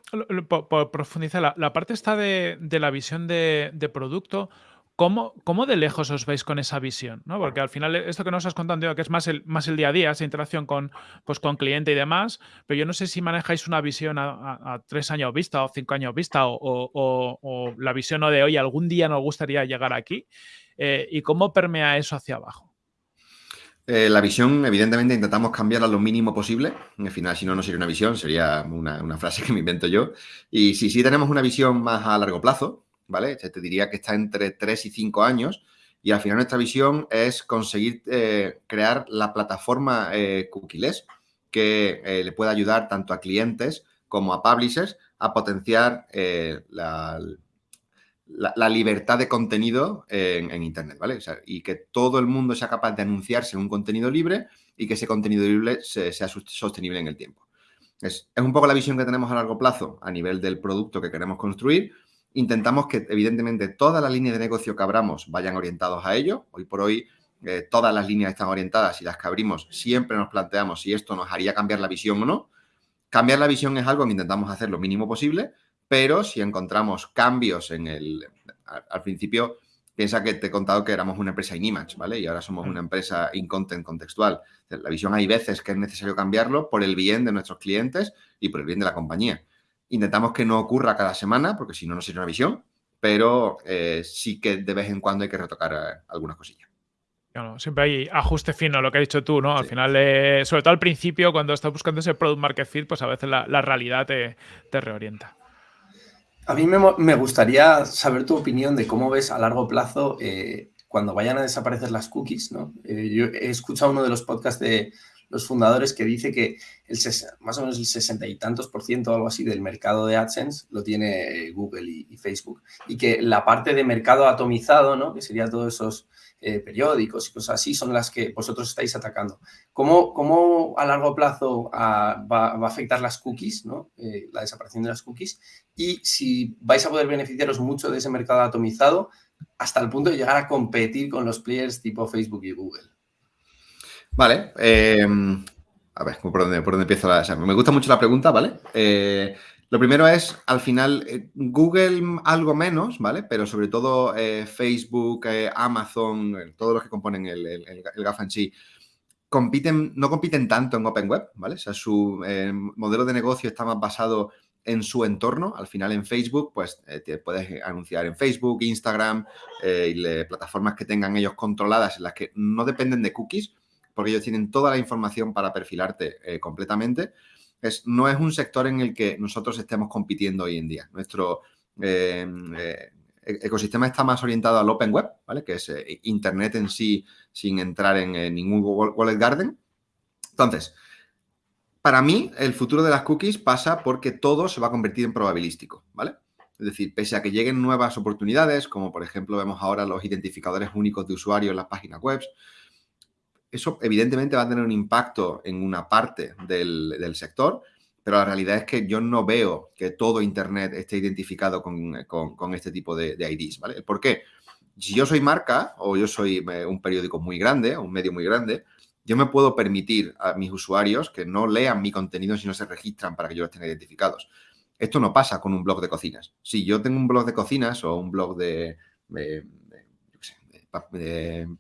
por, profundizar, la, parte está de, la visión de, de producto, ¿Cómo, ¿Cómo, de lejos os veis con esa visión? ¿no? Porque al final esto que nos has contado, que es más el, más el día a día, esa interacción con, pues, con cliente y demás, pero yo no sé si manejáis una visión a, tres años vista o cinco años vista o, la visión de hoy, algún día nos gustaría llegar aquí eh, y cómo permea eso hacia abajo. Eh, la visión, evidentemente, intentamos cambiarla lo mínimo posible. Al final, si no, no sería una visión, sería una frase *laughs* que me invento yo. Y si sí tenemos una visión más a largo plazo, ¿vale? Te diría que está entre 3 y 5 años y al final nuestra visión es conseguir eh, crear la plataforma eh, cookieless que eh, le pueda ayudar tanto a clientes como a publishers a potenciar la, libertad de contenido en, Internet, ¿vale? y que todo el mundo sea capaz de anunciarse un contenido libre y que ese contenido libre sea sostenible en el tiempo. Es, es, un poco la visión que tenemos a largo plazo a nivel del producto que queremos construir, Intentamos que, evidentemente, todas las líneas de negocio que abramos vayan orientados a ello. Hoy por hoy, eh, todas las líneas están orientadas y las que abrimos siempre nos planteamos si esto nos haría cambiar la visión o no. Cambiar la visión es algo que intentamos hacer lo mínimo posible, pero si encontramos cambios en el... Al, principio, piensa que te he contado que éramos una empresa in-image, ¿vale? Y ahora somos una empresa in-content contextual. La visión hay veces que es necesario cambiarlo por el bien de nuestros clientes y por el bien de la compañía. Intentamos que no ocurra cada semana, porque si no, no sería una visión, pero eh, sí que de vez en cuando hay que retocar eh, algunas cosillas. siempre hay ajuste fino, lo que has dicho tú, ¿no? Al final, eh, sobre todo al principio, cuando estás buscando ese product market fit, pues a veces la, realidad te, reorienta. A mí me, gustaría saber tu opinión de cómo ves a largo plazo cuando vayan a desaparecer las cookies, ¿no? yo he escuchado uno de los podcasts de los fundadores que dice que el más o menos el sesenta y tantos por ciento o algo así del mercado de AdSense lo tiene Google y, Facebook. Y que la parte de mercado atomizado, ¿no? que sería todos esos eh, periódicos y cosas así, son las que vosotros estáis atacando. ¿Cómo, cómo a largo plazo ah, va, a afectar las cookies, ¿no? Eh, la desaparición de las cookies? Y si vais a poder beneficiaros mucho de ese mercado atomizado hasta el punto de llegar a competir con los players tipo Facebook y Google. Vale. Em, a ver, ¿por dónde, por dónde empiezo la...? me gusta mucho la pregunta, ¿vale? Eh, Lo primero es, al final, eh, Google algo menos, ¿vale? Pero sobre todo eh, Facebook, eh, Amazon, todos los que componen el, el, GAFA en sí, compiten, no compiten tanto en Open Web, ¿vale? O sea, su modelo de negocio está más basado en su entorno. Al final en Facebook, pues te puedes anunciar en Facebook, Instagram y plataformas que tengan ellos controladas en las que no dependen de cookies, porque ellos tienen toda la información para perfilarte completamente no es un sector en el que nosotros estemos compitiendo hoy en día. Nuestro eh, eh, e-, ecosistema está más orientado al Open Web, ¿vale? que es eh, Internet en sí sin entrar en ningún Wallet Garden. Entonces, para mí, el futuro de las cookies pasa porque todo se va a convertir en probabilístico, ¿vale? Es decir, pese a que lleguen nuevas oportunidades, como por ejemplo vemos ahora los identificadores únicos de usuario en las páginas web, eso evidentemente va a tener un impacto en una parte del, sector, pero la realidad es que yo no veo que todo Internet esté identificado con, este tipo de, IDs, ¿vale? ¿Por qué? Si yo soy marca o yo soy eh, un periódico muy grande, un medio muy grande, yo me puedo permitir a mis usuarios que no lean mi contenido si no se registran para que yo estén identificados. Esto no pasa con un blog de cocinas. Si yo tengo un blog de cocinas o un blog de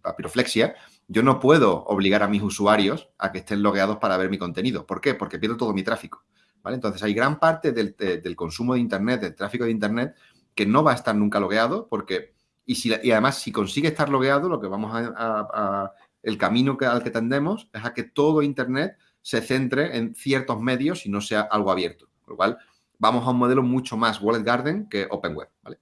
papiroflexia, yo no puedo obligar a mis usuarios a que estén logueados para ver mi contenido. ¿Por qué? Porque pierdo todo mi tráfico. ¿vale? Entonces, hay gran parte del, consumo de Internet, del tráfico de Internet, que no va a estar nunca logueado porque... Y, si, y además, si consigue estar logueado, lo que vamos a, el camino al que tendemos es a que todo Internet se centre en ciertos medios y no sea algo abierto. Con lo cual, vamos a un modelo mucho más Wallet Garden que Open Web, ¿vale?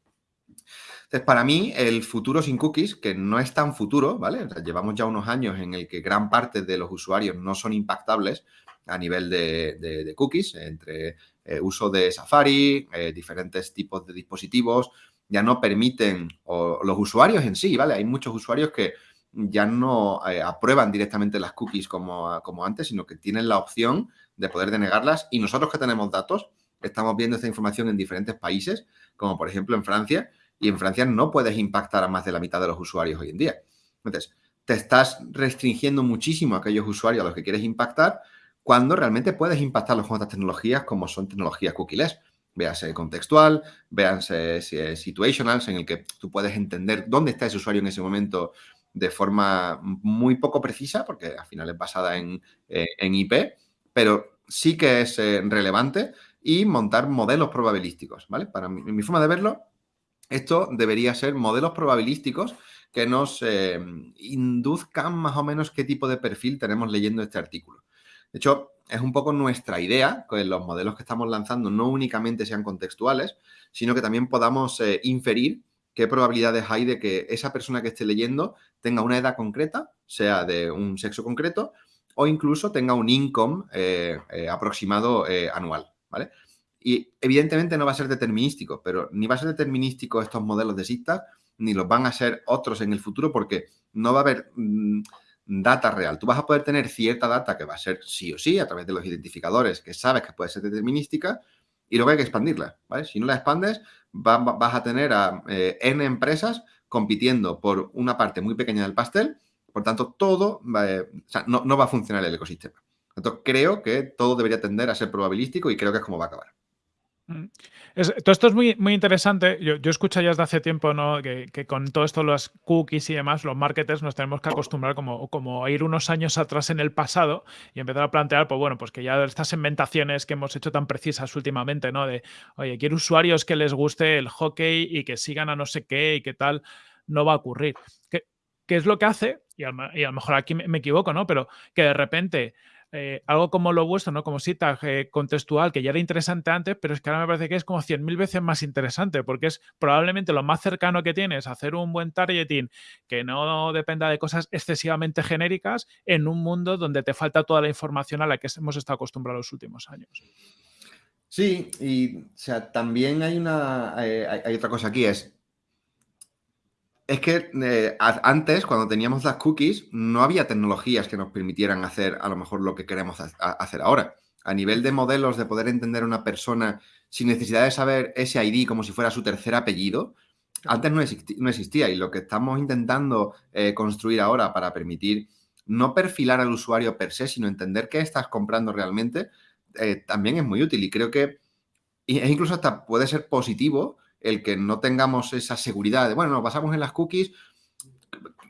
Entonces, para mí, el futuro sin cookies, que no es tan futuro, ¿vale? llevamos ya unos años en el que gran parte de los usuarios no son impactables a nivel de, cookies, entre eh, uso de Safari, eh, diferentes tipos de dispositivos, ya no permiten, o los usuarios en sí, ¿vale? Hay muchos usuarios que ya no eh, aprueban directamente las cookies como, como antes, sino que tienen la opción de poder denegarlas y nosotros que tenemos datos, estamos viendo esta información en diferentes países, como por ejemplo en Francia, y en Francia no puedes impactar a más de la mitad de los usuarios hoy en día. Entonces, te estás restringiendo muchísimo a aquellos usuarios a los que quieres impactar cuando realmente puedes impactarlos con otras tecnologías como son tecnologías cookies. Véase contextual, véanse situationals, en el que tú puedes entender dónde está ese usuario en ese momento de forma muy poco precisa, porque al final es basada en, eh, IP, pero sí que es eh, relevante y montar modelos probabilísticos, ¿vale? Para mi forma de verlo, esto debería ser modelos probabilísticos que nos eh, induzcan más o menos qué tipo de perfil tenemos leyendo este artículo. De hecho, es un poco nuestra idea que los modelos que estamos lanzando no únicamente sean contextuales, sino que también podamos eh, inferir qué probabilidades hay de que esa persona que esté leyendo tenga una edad concreta, sea de un sexo concreto, o incluso tenga un income eh, aproximado anual, ¿vale? Y evidentemente no va a ser determinístico, pero ni va a ser determinístico estos modelos de SIGTAG, ni los van a ser otros en el futuro porque no va a haber mm, data real. Tú vas a poder tener cierta data que va a ser sí o sí a través de los identificadores que sabes que puede ser determinística y luego hay que expandirla, ¿vale? Si no la expandes, vas a tener a eh, N empresas compitiendo por una parte muy pequeña del pastel, por tanto, todo eh, no, no, va a funcionar el ecosistema. Entonces, creo que todo debería tender a ser probabilístico y creo que es como va a acabar. Todo esto es muy, muy interesante. Yo, yo escucho ya desde hace tiempo ¿no? que, con todo esto, los cookies y demás, los marketers nos tenemos que acostumbrar como, como a ir unos años atrás en el pasado y empezar a plantear, pues bueno, pues que ya estas segmentaciones que hemos hecho tan precisas últimamente, ¿no? De, oye, quiero usuarios que les guste el hockey y que sigan a no sé qué y qué tal, no va a ocurrir. ¿Qué, qué es lo que hace? Y a, y a lo mejor aquí me equivoco, ¿no? Pero que de repente eh, algo como lo vuestro, ¿no? Como cita eh, contextual, que ya era interesante antes, pero es que ahora me parece que es como 100.000 veces más interesante, porque es probablemente lo más cercano que tienes hacer un buen targeting que no dependa de cosas excesivamente genéricas en un mundo donde te falta toda la información a la que hemos estado acostumbrados los últimos años. Sí, y sea, también hay una eh, hay otra cosa aquí, es es que eh, antes, cuando teníamos las cookies, no había tecnologías que nos permitieran hacer a lo mejor lo que queremos hacer ahora. A nivel de modelos, de poder entender a una persona sin necesidad de saber ese ID como si fuera su tercer apellido, antes no, existía. Y lo que estamos intentando eh, construir ahora para permitir no perfilar al usuario per se, sino entender qué estás comprando realmente, eh, también es muy útil. Y creo que e incluso hasta puede ser positivo el que no tengamos esa seguridad de, bueno, nos basamos en las cookies.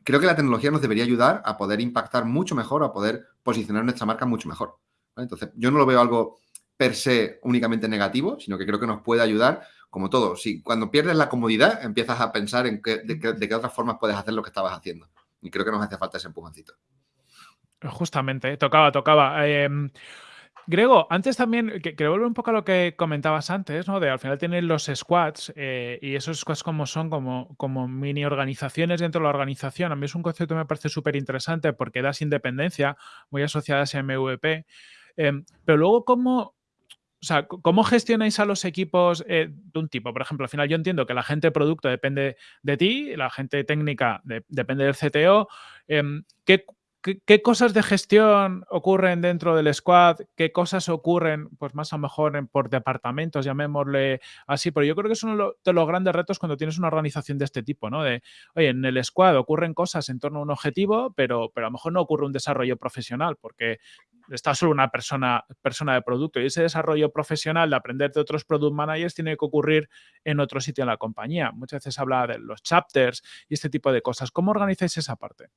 Creo que la tecnología nos debería ayudar a poder impactar mucho mejor, a poder posicionar nuestra marca mucho mejor. Entonces, yo no lo veo algo per se únicamente negativo, sino que creo que nos puede ayudar, como todo. Si cuando pierdes la comodidad, empiezas a pensar en de, qué otras formas puedes hacer lo que estabas haciendo. Y creo que nos hace falta ese empujoncito. Justamente, tocaba, tocaba. Em, Grego, antes también, que, volver un poco a lo que comentabas antes, ¿no? De al final tienen los squads eh, y esos squads como son como, como mini organizaciones dentro de la organización. A mí es un concepto que me parece súper interesante porque das independencia, muy asociadas a MVP. Em, pero luego, ¿cómo, o sea, ¿cómo gestionáis a los equipos eh, de un tipo? Por ejemplo, al final yo entiendo que la gente producto depende de ti, la gente técnica depende del CTO. Em, ¿qué, ¿Qué, cosas de gestión ocurren dentro del squad? ¿Qué cosas ocurren, pues más a lo mejor por departamentos, llamémosle así? Pero yo creo que es uno de los grandes retos cuando tienes una organización de este tipo, ¿no? De, oye, en el squad ocurren cosas en torno a un objetivo, pero, pero a lo mejor no ocurre un desarrollo profesional porque está solo una persona, persona de producto y ese desarrollo profesional de aprender de otros product managers tiene que ocurrir en otro sitio en la compañía. Muchas veces habla de los chapters y este tipo de cosas. ¿Cómo organizáis esa parte?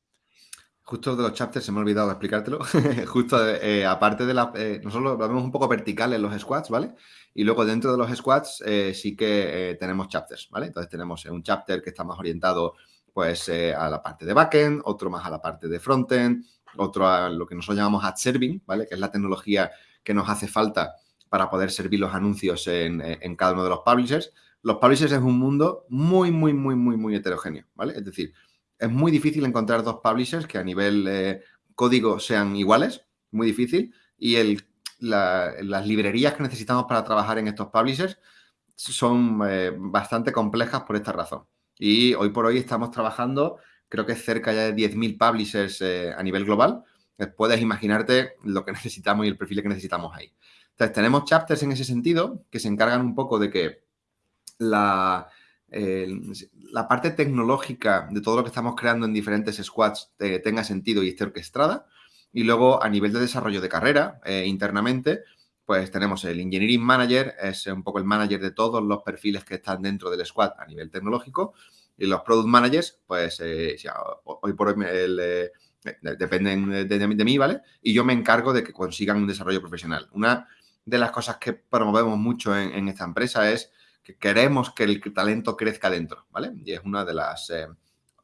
Justo de los chapters se me ha olvidado explicártelo. *laughs* Justo eh, aparte de la... Eh, nosotros lo vemos un poco vertical en los squads, ¿vale? Y luego dentro de los squads eh, sí que tenemos chapters, ¿vale? Entonces tenemos un chapter que está más orientado pues a la parte de backend, otro más a la parte de frontend, otro a lo que nosotros llamamos ad serving, ¿vale? Que es la tecnología que nos hace falta para poder servir los anuncios en, en cada uno de los publishers. Los publishers es un mundo muy, muy, muy, muy, muy heterogéneo, ¿vale? Es decir, es muy difícil encontrar dos publishers que a nivel eh, código sean iguales, muy difícil, y las librerías que necesitamos para trabajar en estos publishers son eh, bastante complejas por esta razón. Y hoy por hoy estamos trabajando, creo que cerca ya de 10.000 publishers eh, a nivel global. Puedes imaginarte lo que *laughs* necesitamos y el perfil que necesitamos ahí. Entonces, tenemos chapters en ese sentido que se encargan un poco de que la, la parte tecnológica de todo lo que estamos creando en diferentes squads eh, tenga sentido y esté orquestada. Y luego, a nivel de desarrollo de carrera, eh, internamente, pues tenemos el Engineering Manager, es un poco el manager de todos los perfiles que están dentro del squad a nivel tecnológico. Y los Product Managers, pues eh, hoy por hoy dependen de, mí, ¿vale? Y yo me encargo de que consigan un desarrollo profesional. Una de las cosas que promovemos mucho en esta empresa es que queremos que el talento crezca dentro, ¿vale? Y es una de las... Eh,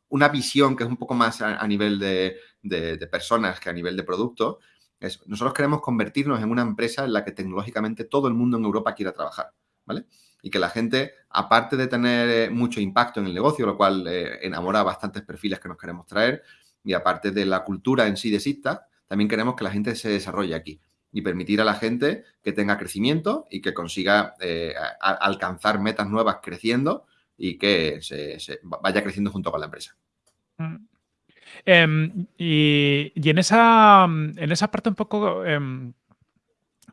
una visión que es un poco más a, nivel de, personas que a nivel de producto. Es, nosotros queremos convertirnos en una empresa en la que tecnológicamente todo el mundo en Europa quiera trabajar, ¿vale? Y que la gente, aparte de tener eh, mucho impacto en el negocio, lo cual eh, enamora a bastantes perfiles que nos queremos traer, y aparte de la cultura en sí de SIGTA, también queremos que la gente se desarrolle aquí y permitir a la gente que tenga crecimiento y que consiga eh, alcanzar metas nuevas creciendo y que se, vaya creciendo junto con la empresa. Mm. Em, y, en, esa, en esa parte un poco... Eh,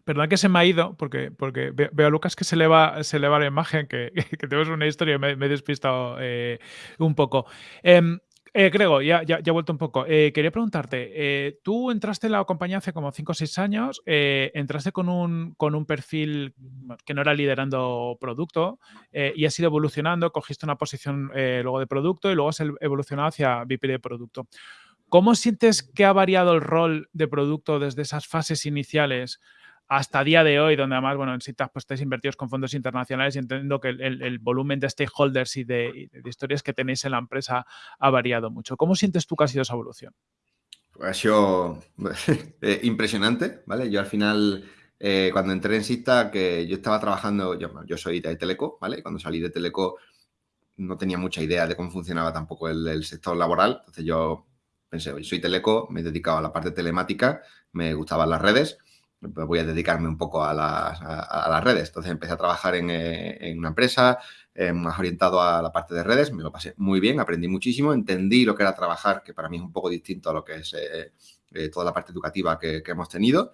Perdón que se me ha ido, porque, porque veo a Lucas que se le va, se le va la imagen, que, *laughs* tenemos una historia y me, he despistado eh, un poco. Em, eh, Grego, ya, ya, he vuelto un poco. Eh, quería preguntarte, eh, tú entraste en la compañía hace como 5 o 6 años, entraste con un, con un perfil que no era liderando producto y has ido evolucionando, cogiste una posición luego de producto y luego has evolucionado hacia VP de producto. ¿Cómo sientes que ha variado el rol de producto desde esas fases iniciales hasta día de hoy, donde además, bueno, en citas pues invertidos con fondos internacionales y entiendo que el, volumen de stakeholders y de, historias que tenéis en la empresa ha variado mucho. ¿Cómo sientes tú que ha sido esa evolución? Ha sido *laughs* eh, impresionante, ¿vale? Yo al final, eh, cuando entré en Sista, que yo estaba trabajando, yo, yo, soy de Teleco, ¿vale? Cuando salí de Teleco no tenía mucha idea de cómo funcionaba tampoco el, sector laboral, entonces yo pensé, soy Teleco, me he dedicado a la parte telemática, me gustaban las redes, voy a dedicarme un poco a las, redes. Entonces empecé a trabajar en, eh, una empresa eh, más orientado a la parte de redes, me lo pasé muy bien, aprendí muchísimo, entendí lo que era trabajar, que para mí es un poco distinto a lo que es eh, toda la parte educativa que, hemos tenido.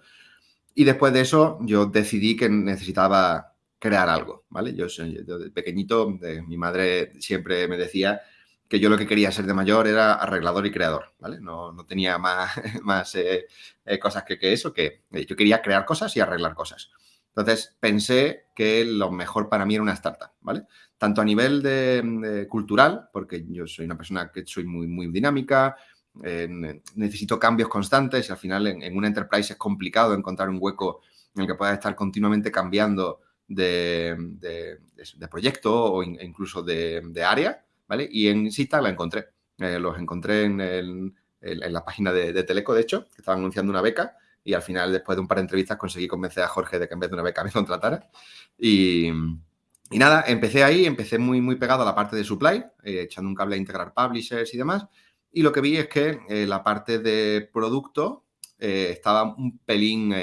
Y después de eso yo decidí que necesitaba crear algo, ¿vale? Yo, de pequeñito, mi madre siempre me decía que yo lo que quería ser de mayor era arreglador y creador, ¿vale? No, no tenía *laughs* más, más eh, eh, cosas que, que, eso, que eh, yo quería crear cosas y arreglar cosas. Entonces pensé que lo mejor para mí era una startup, ¿vale? Tanto a nivel de, cultural, porque yo soy una persona que soy muy, muy dinámica, necesito cambios constantes y al final en, una enterprise es complicado encontrar un hueco en el que puedas estar continuamente cambiando de, proyecto o incluso de, área, Y en Sita la encontré. Eh, los encontré en, la página de, Teleco, de hecho, que estaban anunciando una beca y al final, después de un par de entrevistas, conseguí convencer a Jorge de que en vez de una beca me *laughs* contratara. Y, nada, empecé ahí, empecé muy, muy pegado a la parte de supply, eh, echando un cable a integrar publishers y demás. Y lo que vi es que eh, la parte de producto eh, estaba un pelín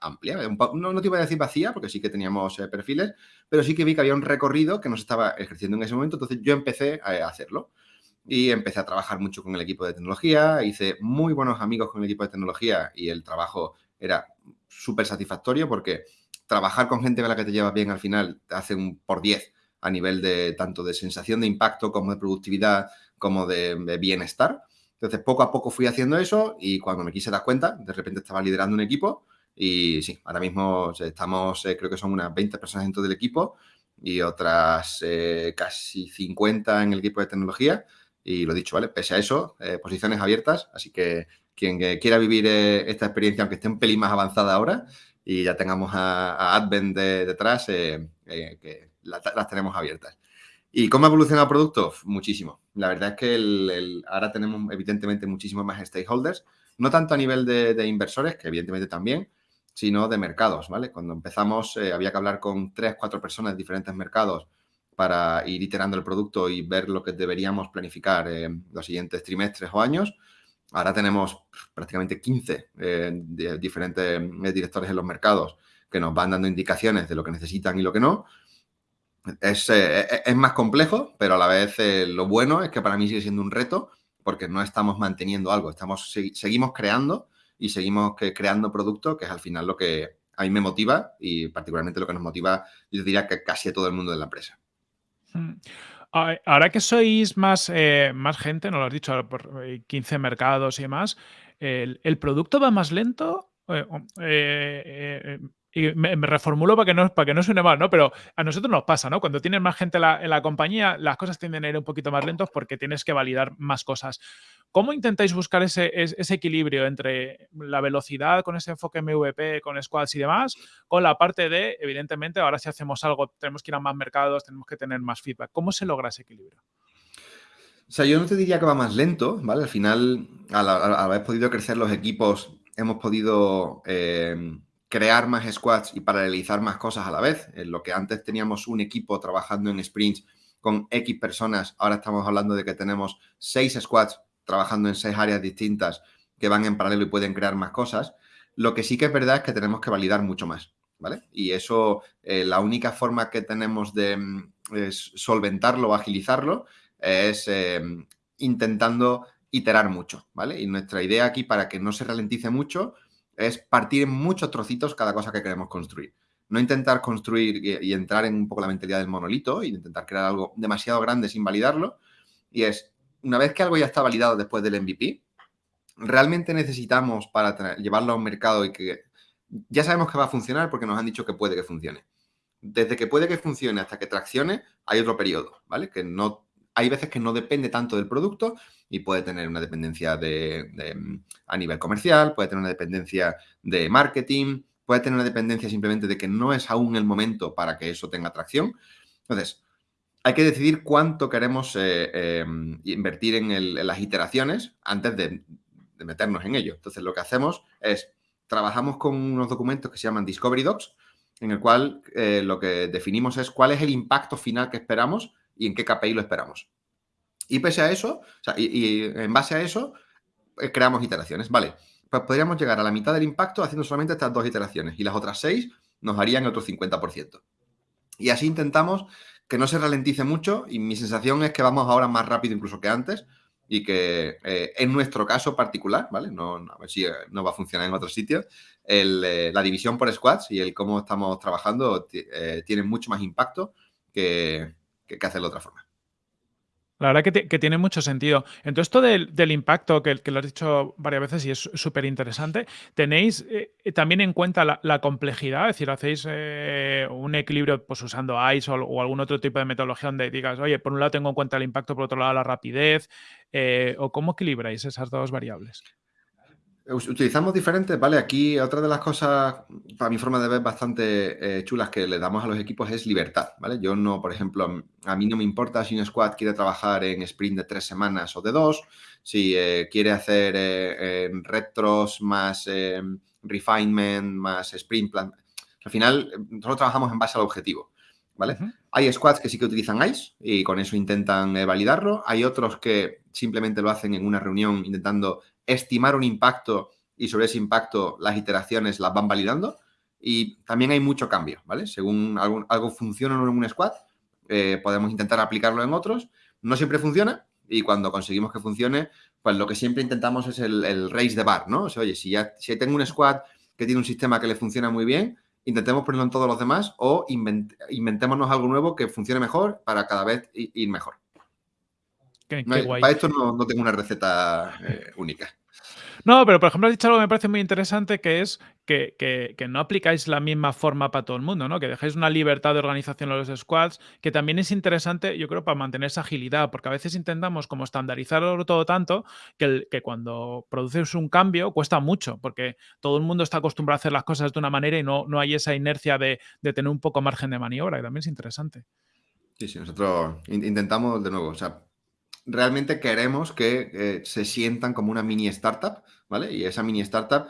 amplia. no, no, te iba a decir vacía, porque sí que teníamos perfiles, pero sí que vi que había un recorrido que nos estaba ejerciendo en ese momento. Entonces yo empecé a hacerlo y empecé a trabajar mucho con el equipo de tecnología, hice muy buenos amigos con el equipo de tecnología y el trabajo era súper satisfactorio porque trabajar con gente con la que te llevas bien al final te hace un por 10 a nivel de tanto de sensación de impacto como de productividad como de, bienestar. Entonces, poco a poco fui haciendo eso y cuando me quise dar cuenta, de repente estaba liderando un equipo y sí, ahora mismo estamos, eh, creo que son unas 20 personas dentro del equipo y otras eh, casi 50 en el equipo de tecnología y lo dicho, ¿vale? Pese a eso, eh, posiciones abiertas, así que quien eh, quiera vivir esta experiencia, aunque esté un pelín más avanzada ahora, y ya tengamos a, Advent detrás, que las tenemos abiertas. ¿Y cómo ha evolucionado el producto? Muchísimo. La verdad es que ahora tenemos evidentemente muchísimos más stakeholders, no tanto a nivel de, de, inversores, que evidentemente también, sino de mercados, ¿vale? Cuando empezamos había que hablar con tres, cuatro personas de diferentes mercados para ir iterando el producto y ver lo que deberíamos planificar en los siguientes trimestres o años. Ahora tenemos prácticamente 15 eh, diferentes eh, directores en los mercados que nos van dando indicaciones de lo que necesitan y lo que no. Es, eh, es más complejo, pero a la vez lo bueno es que para mí sigue siendo un reto porque no estamos manteniendo algo, estamos, seguimos creando y seguimos creando producto, que es al final lo que a mí me motiva y particularmente lo que nos motiva, yo diría que casi a todo el mundo de la empresa. Mm. Ahora que sois más, eh, más gente, no lo has dicho, por 15 eh, mercados y demás, ¿el, producto va más lento? Eh, y me, reformulo para que, no, para que no suene mal, ¿no? Pero a nosotros nos pasa, ¿no? Cuando tienes más gente en la, compañía, las cosas tienden a ir un poquito más lentos porque tienes que validar más cosas. ¿Cómo intentáis buscar ese, ese equilibrio entre la velocidad con ese enfoque MVP, con squads y demás, con la parte de, evidentemente, ahora si hacemos algo, tenemos que ir a más mercados, tenemos que tener más feedback? ¿Cómo se logra ese equilibrio? O sea, yo no te diría que va más lento, ¿vale? Al final, al, haber podido crecer los equipos, hemos podido... Eh, crear más squads y paralelizar más cosas a la vez. En lo que antes teníamos un equipo trabajando en sprints con X personas, ahora estamos hablando de que tenemos seis squads trabajando en seis áreas distintas que van en paralelo y pueden crear más cosas. Lo que sí que es verdad es que tenemos que validar mucho más, ¿vale? Y eso, eh, la única forma que tenemos de mm, solventarlo o agilizarlo es eh, intentando iterar mucho, ¿vale? Y nuestra idea aquí para que no se ralentice mucho es partir en muchos trocitos cada cosa que queremos construir. No intentar construir y, entrar en un poco la mentalidad del monolito y intentar crear algo demasiado grande sin validarlo. Y es, una vez que algo ya está validado después del MVP, realmente necesitamos para llevarlo a un mercado y que ya sabemos que va a funcionar porque nos han dicho que puede que funcione. Desde que puede que funcione hasta que traccione, hay otro periodo, ¿vale? Que no hay veces que no depende tanto del producto y puede tener una dependencia de, a nivel comercial, puede tener una dependencia de marketing, puede tener una dependencia simplemente de que no es aún el momento para que eso tenga atracción. Entonces, hay que decidir cuánto queremos eh, em, invertir en, las iteraciones antes de, meternos en ello. Entonces, lo que hacemos es, trabajamos con unos documentos que se llaman Discovery Docs, en el cual eh, lo que definimos es cuál es el impacto final que esperamos y en qué KPI lo esperamos. Y pese a eso, y, en base a eso, eh, creamos iteraciones. Vale, pues podríamos llegar a la mitad del impacto haciendo solamente estas dos iteraciones y las otras seis nos harían otro 50%. Y así intentamos que no se ralentice mucho y mi sensación es que vamos ahora más rápido incluso que antes y que eh, en nuestro caso particular, ¿vale? No, a ver si eh, no va a funcionar en otros sitios, la división por squads y el cómo estamos trabajando tiene mucho más impacto que, que, hacerlo de otra forma. La verdad que, tiene mucho sentido. Entonces, esto del, impacto, que, que, lo has dicho varias veces y es súper interesante, ¿tenéis eh, también en cuenta la, complejidad? Es decir, ¿hacéis eh, un equilibrio pues, usando ICE o, algún otro tipo de metodología donde digas, oye, por un lado tengo en cuenta el impacto, por otro lado la rapidez? Eh, ¿O cómo equilibráis esas dos variables? Utilizamos diferentes, ¿vale? Aquí otra de las cosas, para mi forma de ver, bastante eh, chulas que le damos a los equipos es libertad, ¿vale? Yo no, por ejemplo, a mí no me importa si un squad quiere trabajar en sprint de tres semanas o de dos, si eh, quiere hacer eh, retros más refinement, más sprint plan. Al final, nosotros trabajamos en base al objetivo, ¿vale? Hay squads que sí que utilizan ICE y con eso intentan validarlo. Hay otros que simplemente lo hacen en una reunión intentando estimar un impacto y sobre ese impacto las iteraciones las van validando. Y también hay mucho cambio, ¿vale? Según algo, algo funciona en un squad, eh, podemos intentar aplicarlo en otros. No siempre funciona y cuando conseguimos que funcione, pues lo que siempre intentamos es el, raise de bar, ¿no? O sea, oye, si ya si tengo un squad que tiene un sistema que le funciona muy bien, intentemos ponerlo en todos los demás o inventémonos algo nuevo que funcione mejor para cada vez ir mejor. Para esto no, tengo una receta eh, única. No, pero por ejemplo has dicho algo que me parece muy interesante, que es que, no aplicáis la misma forma para todo el mundo, ¿no? Que dejéis una libertad de organización en los squads, que también es interesante, yo creo, para mantener esa agilidad, porque a veces intentamos como estandarizarlo todo tanto que, que cuando produces un cambio cuesta mucho, porque todo el mundo está acostumbrado a hacer las cosas de una manera y no, no hay esa inercia de, de tener un poco margen de maniobra, y también es interesante. Sí, sí, nosotros intentamos de nuevo, o sea, realmente queremos que eh, se sientan como una mini startup, ¿vale? Y esa mini startup,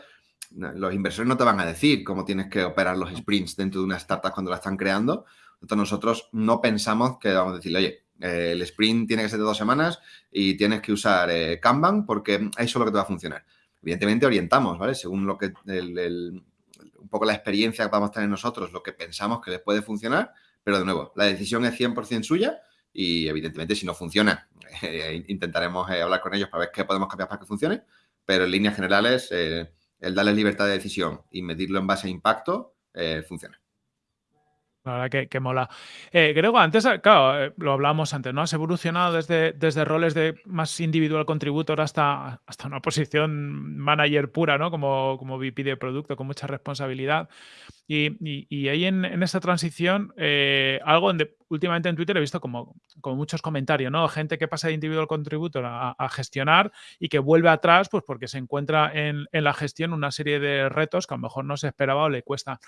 los inversores no te van a decir cómo tienes que operar los sprints dentro de una startup cuando la están creando. Entonces nosotros no pensamos que vamos a decirle, oye, eh, el sprint tiene que ser de dos semanas y tienes que usar eh, Kanban porque eso es lo que te va a funcionar. Evidentemente orientamos, ¿vale? Según lo que un poco la experiencia que vamos a tener nosotros, lo que pensamos que les puede funcionar, pero de nuevo, la decisión es 100% suya y evidentemente si no funciona, *laughs* eh, intentaremos eh, hablar con ellos para ver qué podemos cambiar para que funcione, pero en líneas generales eh, el darles libertad de decisión y medirlo en base a impacto funciona. La verdad que, mola. Eh, Grego, antes, claro, eh, lo hablábamos antes, ¿no? Has evolucionado desde, desde roles de más individual contributor hasta, hasta una posición manager pura, ¿no? Como, como VP de producto, con mucha responsabilidad. Y, ahí en, esa transición, eh, algo donde últimamente en Twitter he visto como, como muchos comentarios, ¿no? Gente que pasa de individual contributor a, gestionar y que vuelve atrás, pues porque se encuentra en, en la gestión una serie de retos que a lo mejor no se esperaba o le cuesta.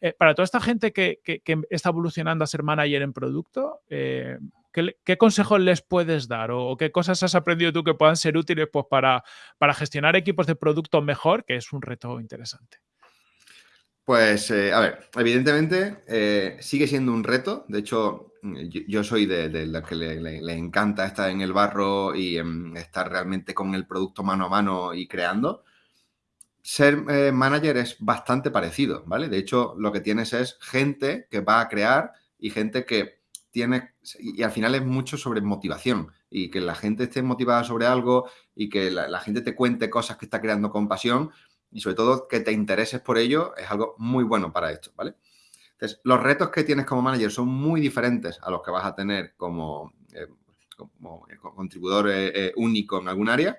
Eh, para toda esta gente que, está evolucionando a ser manager en producto, eh, ¿qué, consejos les puedes dar o, qué cosas has aprendido tú que puedan ser útiles pues, para, para gestionar equipos de producto mejor, que es un reto interesante? Pues, eh, a ver, evidentemente sigue siendo un reto. De hecho, yo, soy de, la que le, encanta estar en el barro y em, estar realmente con el producto mano a mano y creando ser eh, manager es bastante parecido, ¿vale? De hecho, lo que tienes es gente que va a crear y gente que tiene, y al final es mucho sobre motivación y que la gente esté motivada sobre algo y que la, gente te cuente cosas que está creando con pasión y sobre todo que te intereses por ello es algo muy bueno para esto, ¿vale? Entonces, los retos que tienes como manager son muy diferentes a los que vas a tener como, eh, como contribuidor eh, único en algún área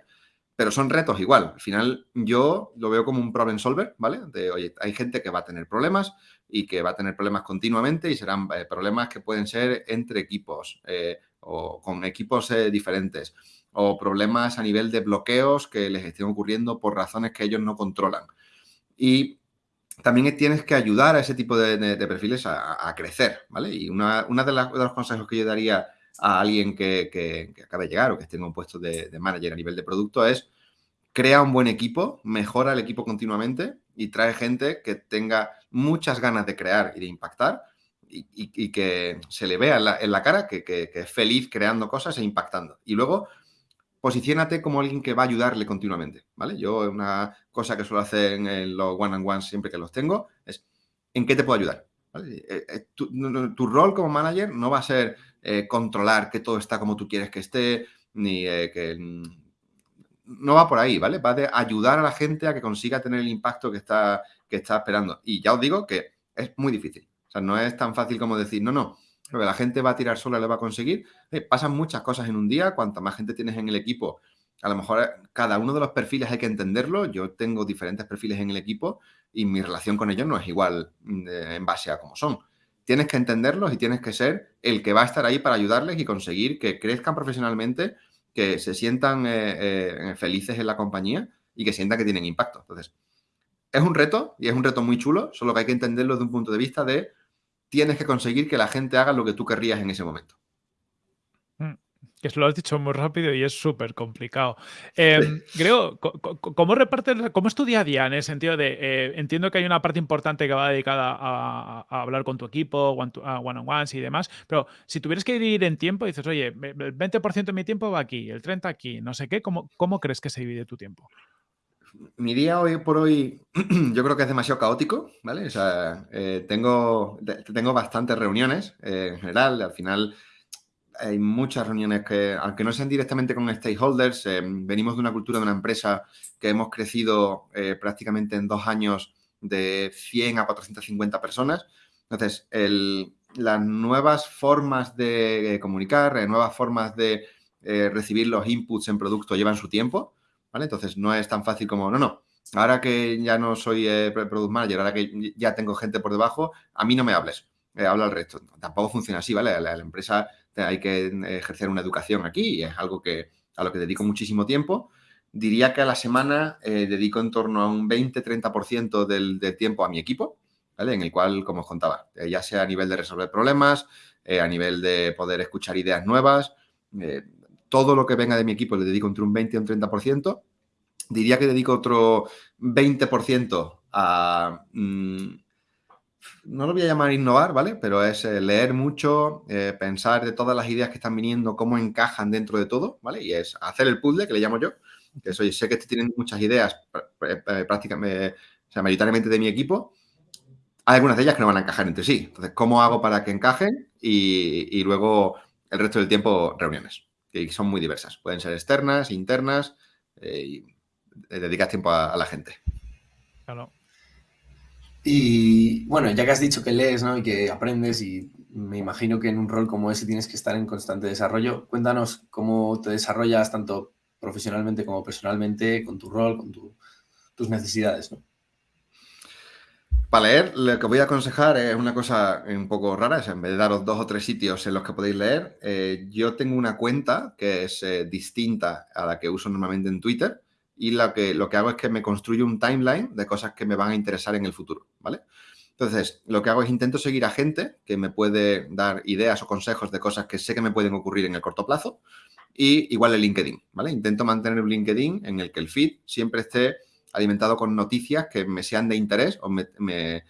pero son retos igual. Al final yo lo veo como un problem solver, ¿vale? De, oye, hay gente que va a tener problemas y que va a tener problemas continuamente y serán eh, problemas que pueden ser entre equipos eh, o con equipos eh, diferentes o problemas a nivel de bloqueos que les estén ocurriendo por razones que ellos no controlan. Y también tienes que ayudar a ese tipo de, perfiles a, crecer, ¿vale? Y una, de, los consejos que yo daría a alguien que, que, acabe de llegar o que esté en un puesto de, manager a nivel de producto es crea un buen equipo, mejora el equipo continuamente y trae gente que tenga muchas ganas de crear y de impactar y, que se le vea en la, cara que, es feliz creando cosas e impactando. Y luego, posiciónate como alguien que va a ayudarle continuamente, ¿vale? Yo una cosa que suelo hacer en los one-on-ones siempre que los tengo es ¿en qué te puedo ayudar? Eh, eh, tu, rol como manager no va a ser eh, controlar que todo está como tú quieres que esté, ni que... Mm, no va por ahí, ¿vale? Va de ayudar a la gente a que consiga tener el impacto que está, que está esperando. Y ya os digo que es muy difícil. O sea, no es tan fácil como decir, no, no, Lo que la gente va a tirar sola le va a conseguir. Eh, pasan muchas cosas en un día. Cuanta más gente tienes en el equipo, a lo mejor eh, cada uno de los perfiles hay que entenderlo. Yo tengo diferentes perfiles en el equipo y mi relación con ellos no es igual mm, en base a cómo son. Tienes que entenderlos y tienes que ser el que va a estar ahí para ayudarles y conseguir que crezcan profesionalmente, que se sientan eh, felices en la compañía y que sientan que tienen impacto. Entonces, es un reto y es un reto muy chulo, solo que hay que entenderlo desde un punto de vista de tienes que conseguir que la gente haga lo que tú querrías en ese momento. Que lo has dicho muy rápido y es súper complicado. Eh, Creo, ¿cómo repartes, cómo es tu día a día en el sentido de, eh, entiendo que hay una parte importante que va dedicada a, hablar con tu equipo, one-on-ones y demás, pero si tuvieras que dividir en tiempo, dices, oye, el 20% de mi tiempo va aquí, el 30% aquí, no sé qué, ¿cómo, cómo crees que se divide tu tiempo? mi día hoy por hoy *clears throat* yo creo que es demasiado caótico, ¿vale? O sea, eh, tengo, tengo bastantes reuniones eh, en general, al final hay muchas reuniones que, aunque no sean directamente con stakeholders, eh, venimos de una cultura de una empresa que hemos crecido prácticamente en dos años de 100 a 450 personas. Entonces, las nuevas formas de comunicar, nuevas formas de recibir los inputs en producto llevan su tiempo. Entonces no es tan fácil como, no, no, ahora que ya no soy eh, product manager, ahora que ya tengo gente por debajo, a mí no me hables, eh, habla al resto. Tampoco funciona así, ¿vale? La, la, empresa hay que ejercer una educación aquí y es algo que a lo que dedico muchísimo tiempo. Diría que a la semana eh, dedico en torno a un 20-30% del, del, tiempo a mi equipo, ¿vale? En el cual, como os contaba, ya sea a nivel de resolver problemas, a nivel de poder escuchar ideas nuevas, todo lo que venga de mi equipo le dedico entre un 20 y un 30%. Diría que dedico otro 20% a... Mm, no lo voy a llamar innovar, ¿vale? Pero es eh, leer mucho, eh, pensar de todas las ideas que están viniendo, cómo encajan dentro de todo, ¿vale? Y es hacer el puzzle, que le llamo yo, que soy, sé que estoy teniendo muchas ideas prácticamente, o sea, mayoritariamente de mi equipo. Hay algunas de ellas que no van a encajar entre sí. Entonces, ¿cómo hago para que encajen? Y, luego el resto del tiempo, reuniones que son muy diversas. Pueden ser externas, internas eh, y eh, dedicas tiempo a, la gente. Claro. Y bueno, ya que has dicho que lees ¿no? y que aprendes y me imagino que en un rol como ese tienes que estar en constante desarrollo, cuéntanos cómo te desarrollas tanto profesionalmente como personalmente con tu rol, con tus necesidades. ¿no? Para leer, lo que voy a aconsejar es una cosa un poco rara, en vez de daros dos o tres sitios en los que podéis leer, eh, yo tengo una cuenta que es eh, distinta a la que uso normalmente en Twitter y lo que, lo que hago es que me construyo un timeline de cosas que me van a interesar en el futuro, ¿vale? Entonces, lo que hago es intento seguir a gente que me puede dar ideas o consejos de cosas que sé que me pueden ocurrir en el corto plazo y igual el LinkedIn, ¿vale? Intento mantener un LinkedIn en el que el feed siempre esté alimentado con noticias que me sean de interés o me,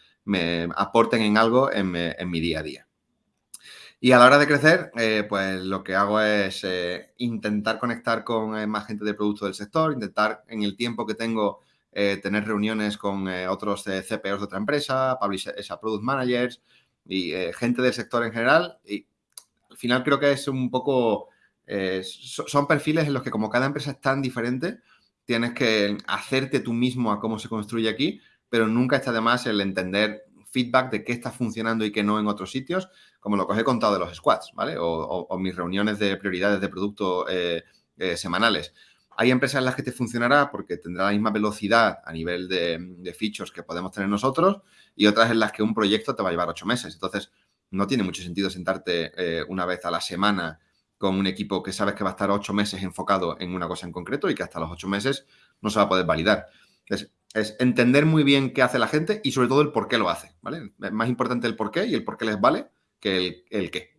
aporten en algo en, mi día a día. Y a la hora de crecer, eh, pues lo que hago es eh, intentar conectar con eh, más gente de producto del sector, intentar en el tiempo que tengo tener reuniones con otros CPOs de otra empresa, esa product managers y gente del sector en general. Y al final creo que es un poco, son perfiles en los que como cada empresa es tan diferente, tienes que hacerte tú mismo a cómo se construye aquí, pero nunca está de más el entender feedback de qué está funcionando y qué no en otros sitios, como lo que os he contado de los squads, ¿vale? O, mis reuniones de prioridades de producto eh, eh, semanales. Hay empresas en las que te funcionará porque tendrá la misma velocidad a nivel de, de features que podemos tener nosotros y otras en las que un proyecto te va a llevar ocho meses. Entonces, no tiene mucho sentido sentarte eh, una vez a la semana con un equipo que sabes que va a estar ocho meses enfocado en una cosa en concreto y que hasta los ocho meses no se va a poder validar. Es, es entender muy bien qué hace la gente y sobre todo el por qué lo hace, ¿vale? Es más importante el por qué y el por qué les vale que el, qué.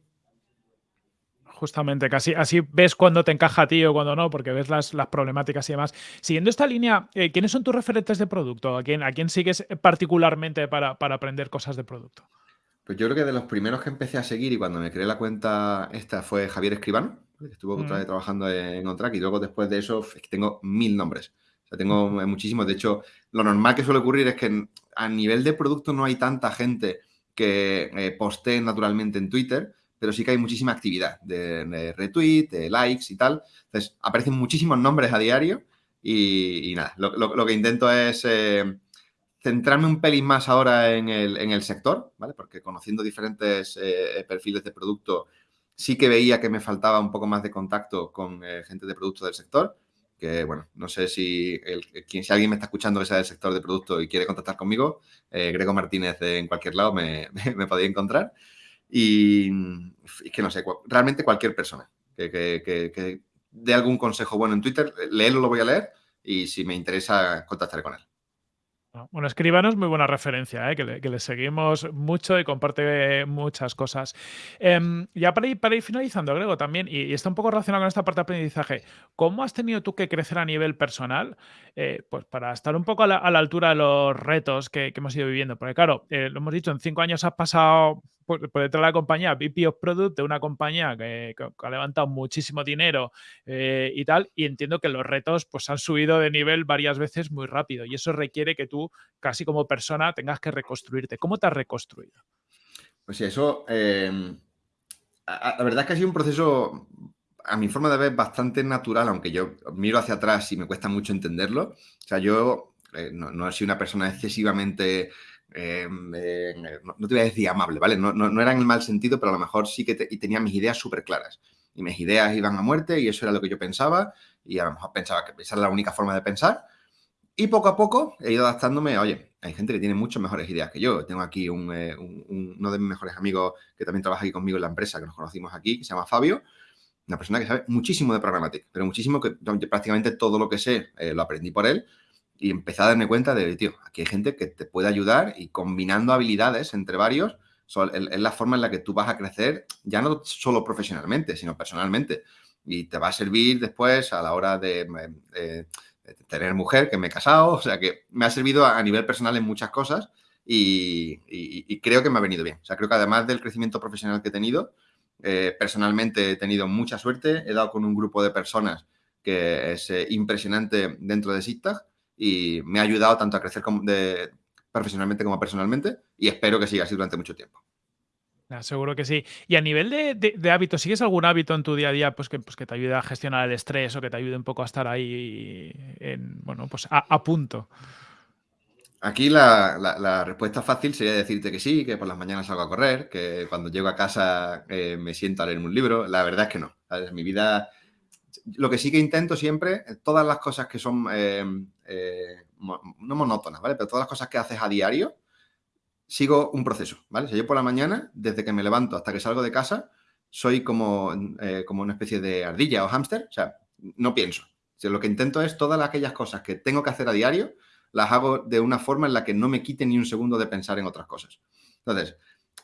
Justamente, casi así ves cuándo te encaja a ti o cuándo no, porque ves las, las problemáticas y demás. Siguiendo esta línea, eh, ¿quiénes son tus referentes de producto? ¿A quién, a quién sigues particularmente para, para aprender cosas de producto? Pues yo creo que de los primeros que empecé a seguir y cuando me creé la cuenta esta fue Javier Escribano, que estuvo mm. trabajando en OnTrack y luego después de eso tengo mil nombres. O sea, tengo muchísimos. De hecho, lo normal que suele ocurrir es que a nivel de producto no hay tanta gente que eh, naturalmente en Twitter, pero sí que hay muchísima actividad de, retweet, de likes y tal. Entonces, aparecen muchísimos nombres a diario y, nada, lo, que intento es... Eh, centrarme un pelín más ahora en el, sector, ¿vale? Porque conociendo diferentes eh, perfiles de producto, sí que veía que me faltaba un poco más de contacto con eh, gente de producto del sector. Que bueno, no sé si, si alguien me está escuchando que sea del sector de producto y quiere contactar conmigo, eh, Grego Martínez en cualquier lado me, *laughs* me, encontrar. Y, que no sé, realmente cualquier persona que, que, que dé algún consejo bueno en Twitter, léelo, lo voy a leer y si me interesa, contactaré con él. Bueno, Escribano es muy buena referencia, ¿eh? que, le, seguimos mucho y comparte muchas cosas. Em, ya para ir, finalizando, Grego, también, y, está un poco relacionado con esta parte de aprendizaje, ¿cómo has tenido tú que crecer a nivel personal? Eh, pues para estar un poco a la, altura de los retos que, hemos ido viviendo. Porque claro, eh, lo hemos dicho, en cinco años has pasado por, detrás de la compañía, VP of Product, de una compañía que, ha levantado muchísimo dinero eh, y tal, y entiendo que los retos pues han subido de nivel varias veces muy rápido y eso requiere que tú, casi como persona, tengas que reconstruirte. ¿Cómo te has reconstruido? Pues sí, eso, la verdad es que ha sido un proceso, a mi forma de ver, bastante natural, aunque yo miro hacia atrás y me cuesta mucho entenderlo. O sea, yo eh, no, no he sido una persona excesivamente Em, eh, no, te voy a decir amable, ¿vale? No, no, era en el mal sentido, pero a lo mejor sí que y tenía mis ideas súper claras. Y mis ideas iban a muerte y eso era lo que yo pensaba y a lo mejor pensaba que esa era la única forma de pensar. Y poco a poco he ido adaptándome, oye, hay gente que tiene muchas mejores ideas que yo. Tengo aquí un, eh, uno de mis mejores amigos que también trabaja aquí conmigo en la empresa, que nos conocimos aquí, que se llama Fabio, una persona que sabe muchísimo de programática, pero muchísimo que prácticamente todo lo que sé eh, lo aprendí por él y empecé a darme cuenta de, tío, aquí hay gente que te puede ayudar y combinando habilidades entre varios es la forma en la que tú vas a crecer, ya no solo profesionalmente, sino personalmente. Y te va a servir después a la hora de, tener mujer, que me he casado, o sea que me ha servido a, nivel personal en muchas cosas y, creo que me ha venido bien. O sea, creo que además del crecimiento profesional que he tenido, eh, personalmente he tenido mucha suerte, he dado con un grupo de personas que es eh, impresionante dentro de SIGTAG y me ha ayudado tanto a crecer profesionalmente como personalmente y espero que siga así durante mucho tiempo. seguro que sí. Y a nivel de, hábitos, ¿sigues algún hábito en tu día a día pues que, pues que te ayude a gestionar el estrés o que te ayude un poco a estar ahí en, bueno, pues a, punto? Aquí la, respuesta fácil sería decirte que sí, que por las mañanas salgo a correr, que cuando llego a casa eh, me siento a leer un libro. La verdad es que no. Mi vida lo que sí que intento siempre, todas las cosas que son, eh, eh, no monótonas, ¿vale? Pero todas las cosas que haces a diario, sigo un proceso, ¿vale? O sea, yo por la mañana, desde que me levanto hasta que salgo de casa, soy como, como una especie de ardilla o hámster, o sea, no pienso. O lo que intento es todas aquellas cosas que tengo que hacer a diario, las hago de una forma en la que no me quite ni un segundo de pensar en otras cosas. Entonces,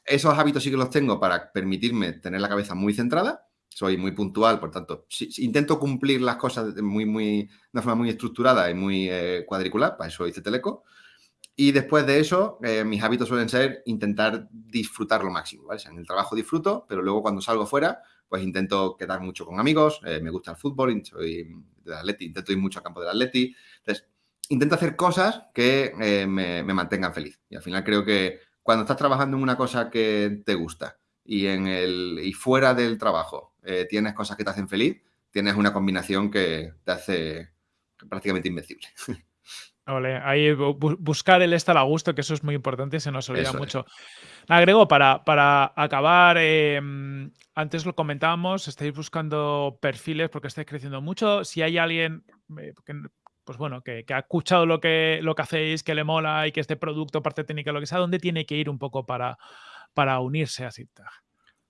esos hábitos sí que los tengo para permitirme tener la cabeza muy centrada soy muy puntual, por tanto, si, intento cumplir las cosas muy, muy, de una forma muy estructurada y muy eh, cuadricular, para eso hice Teleco. Y después de eso, eh, mis hábitos suelen ser intentar disfrutar lo máximo, ¿vale? en el trabajo disfruto, pero luego cuando salgo fuera, pues intento quedar mucho con amigos, eh, me gusta el fútbol, soy del Atleti, intento ir mucho al campo del Atleti. Entonces, intento hacer cosas que me, me mantengan feliz. Y al final creo que cuando estás trabajando en una cosa que te gusta y, en el, y fuera del trabajo eh, tienes cosas que te hacen feliz, tienes una combinación que te hace prácticamente invencible. *laughs* ahí buscar el estar a gusto, que eso es muy importante, se nos olvida mucho. Agrego, para, para acabar, em, antes lo comentábamos, estáis buscando perfiles porque estáis creciendo mucho. Si hay alguien eh, que, pues bueno, que, ha escuchado lo que, lo que hacéis, que le mola y que este producto, parte técnica, lo que sea, ¿dónde tiene que ir un poco para, para unirse a SITAG?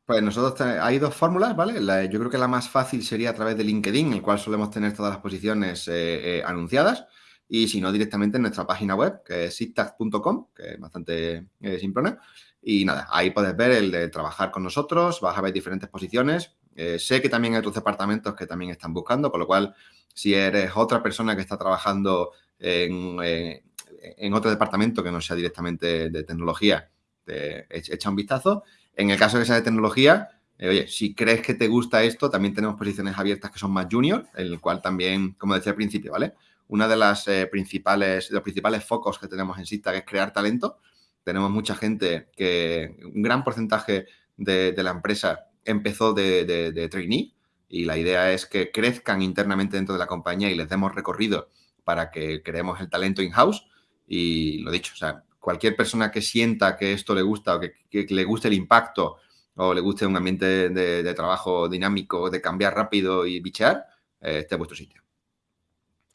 Pues nosotros hay dos fórmulas, ¿vale? yo creo que la más fácil sería a través de LinkedIn, el cual solemos tener todas las posiciones eh, eh, anunciadas, y si no, directamente en nuestra página web, que es sittag.com, que es bastante eh, simple. Y nada, ahí puedes ver el de trabajar con nosotros, vas a ver diferentes posiciones. Sé que también hay otros departamentos que también están buscando, con lo cual, si eres otra persona que está trabajando en, en otro departamento que no sea directamente de tecnología, te echa un vistazo. En el caso de que sea de tecnología, eh, oye, si crees que te gusta esto, también tenemos posiciones abiertas que son más junior, el cual también, como decía al principio, ¿vale? Una de las eh, principales, los principales focos que tenemos en SIGTAG es crear talento. Tenemos mucha gente que, un gran porcentaje de, la empresa empezó de, trainee y la idea es que crezcan internamente dentro de la compañía y les demos recorrido para que creemos el talento in-house Y lo dicho, o sea, cualquier persona que sienta que esto le gusta o que, le guste el impacto o le guste un ambiente de, trabajo dinámico, de cambiar rápido y bichear, eh, este es vuestro sitio.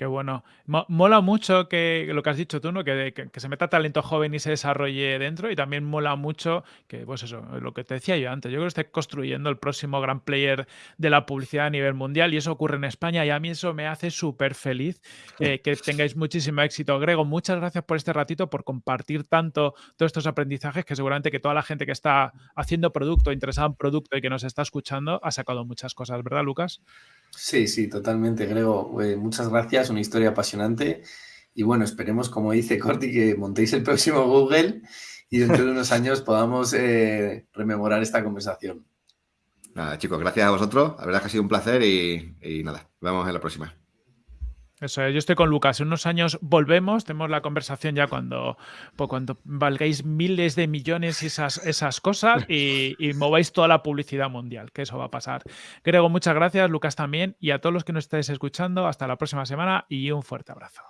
Qué bueno. mola mucho que lo que has dicho tú, ¿no? Que, que, se meta talento joven y se desarrolle dentro. Y también mola mucho que, pues eso, lo que te decía yo antes. Yo creo que esté construyendo el próximo gran player de la publicidad a nivel mundial. Y eso ocurre en España. Y a mí eso me hace súper feliz. Eh, que *laughs* tengáis muchísimo éxito. Grego, muchas gracias por este ratito, por compartir tanto todos estos aprendizajes que seguramente que toda la gente que está haciendo producto, interesada en producto y que nos está escuchando, ha sacado muchas cosas, ¿verdad, Lucas? Sí, sí, totalmente, Grego. Eh, muchas gracias, una historia apasionante. Y bueno, esperemos, como dice Corti, que montéis el próximo Google y dentro de unos años podamos eh, rememorar esta conversación. Nada, chicos, gracias a vosotros. La verdad que ha sido un placer y, y nada, nos vemos en la próxima. Eso yo estoy con Lucas. En unos años volvemos, tenemos la conversación ya cuando, pues, cuando valgáis miles de millones y esas, esas cosas y, y, mováis toda la publicidad mundial, que eso va a pasar. Grego, muchas gracias, Lucas también, y a todos los que nos estáis escuchando, hasta la próxima semana y un fuerte abrazo.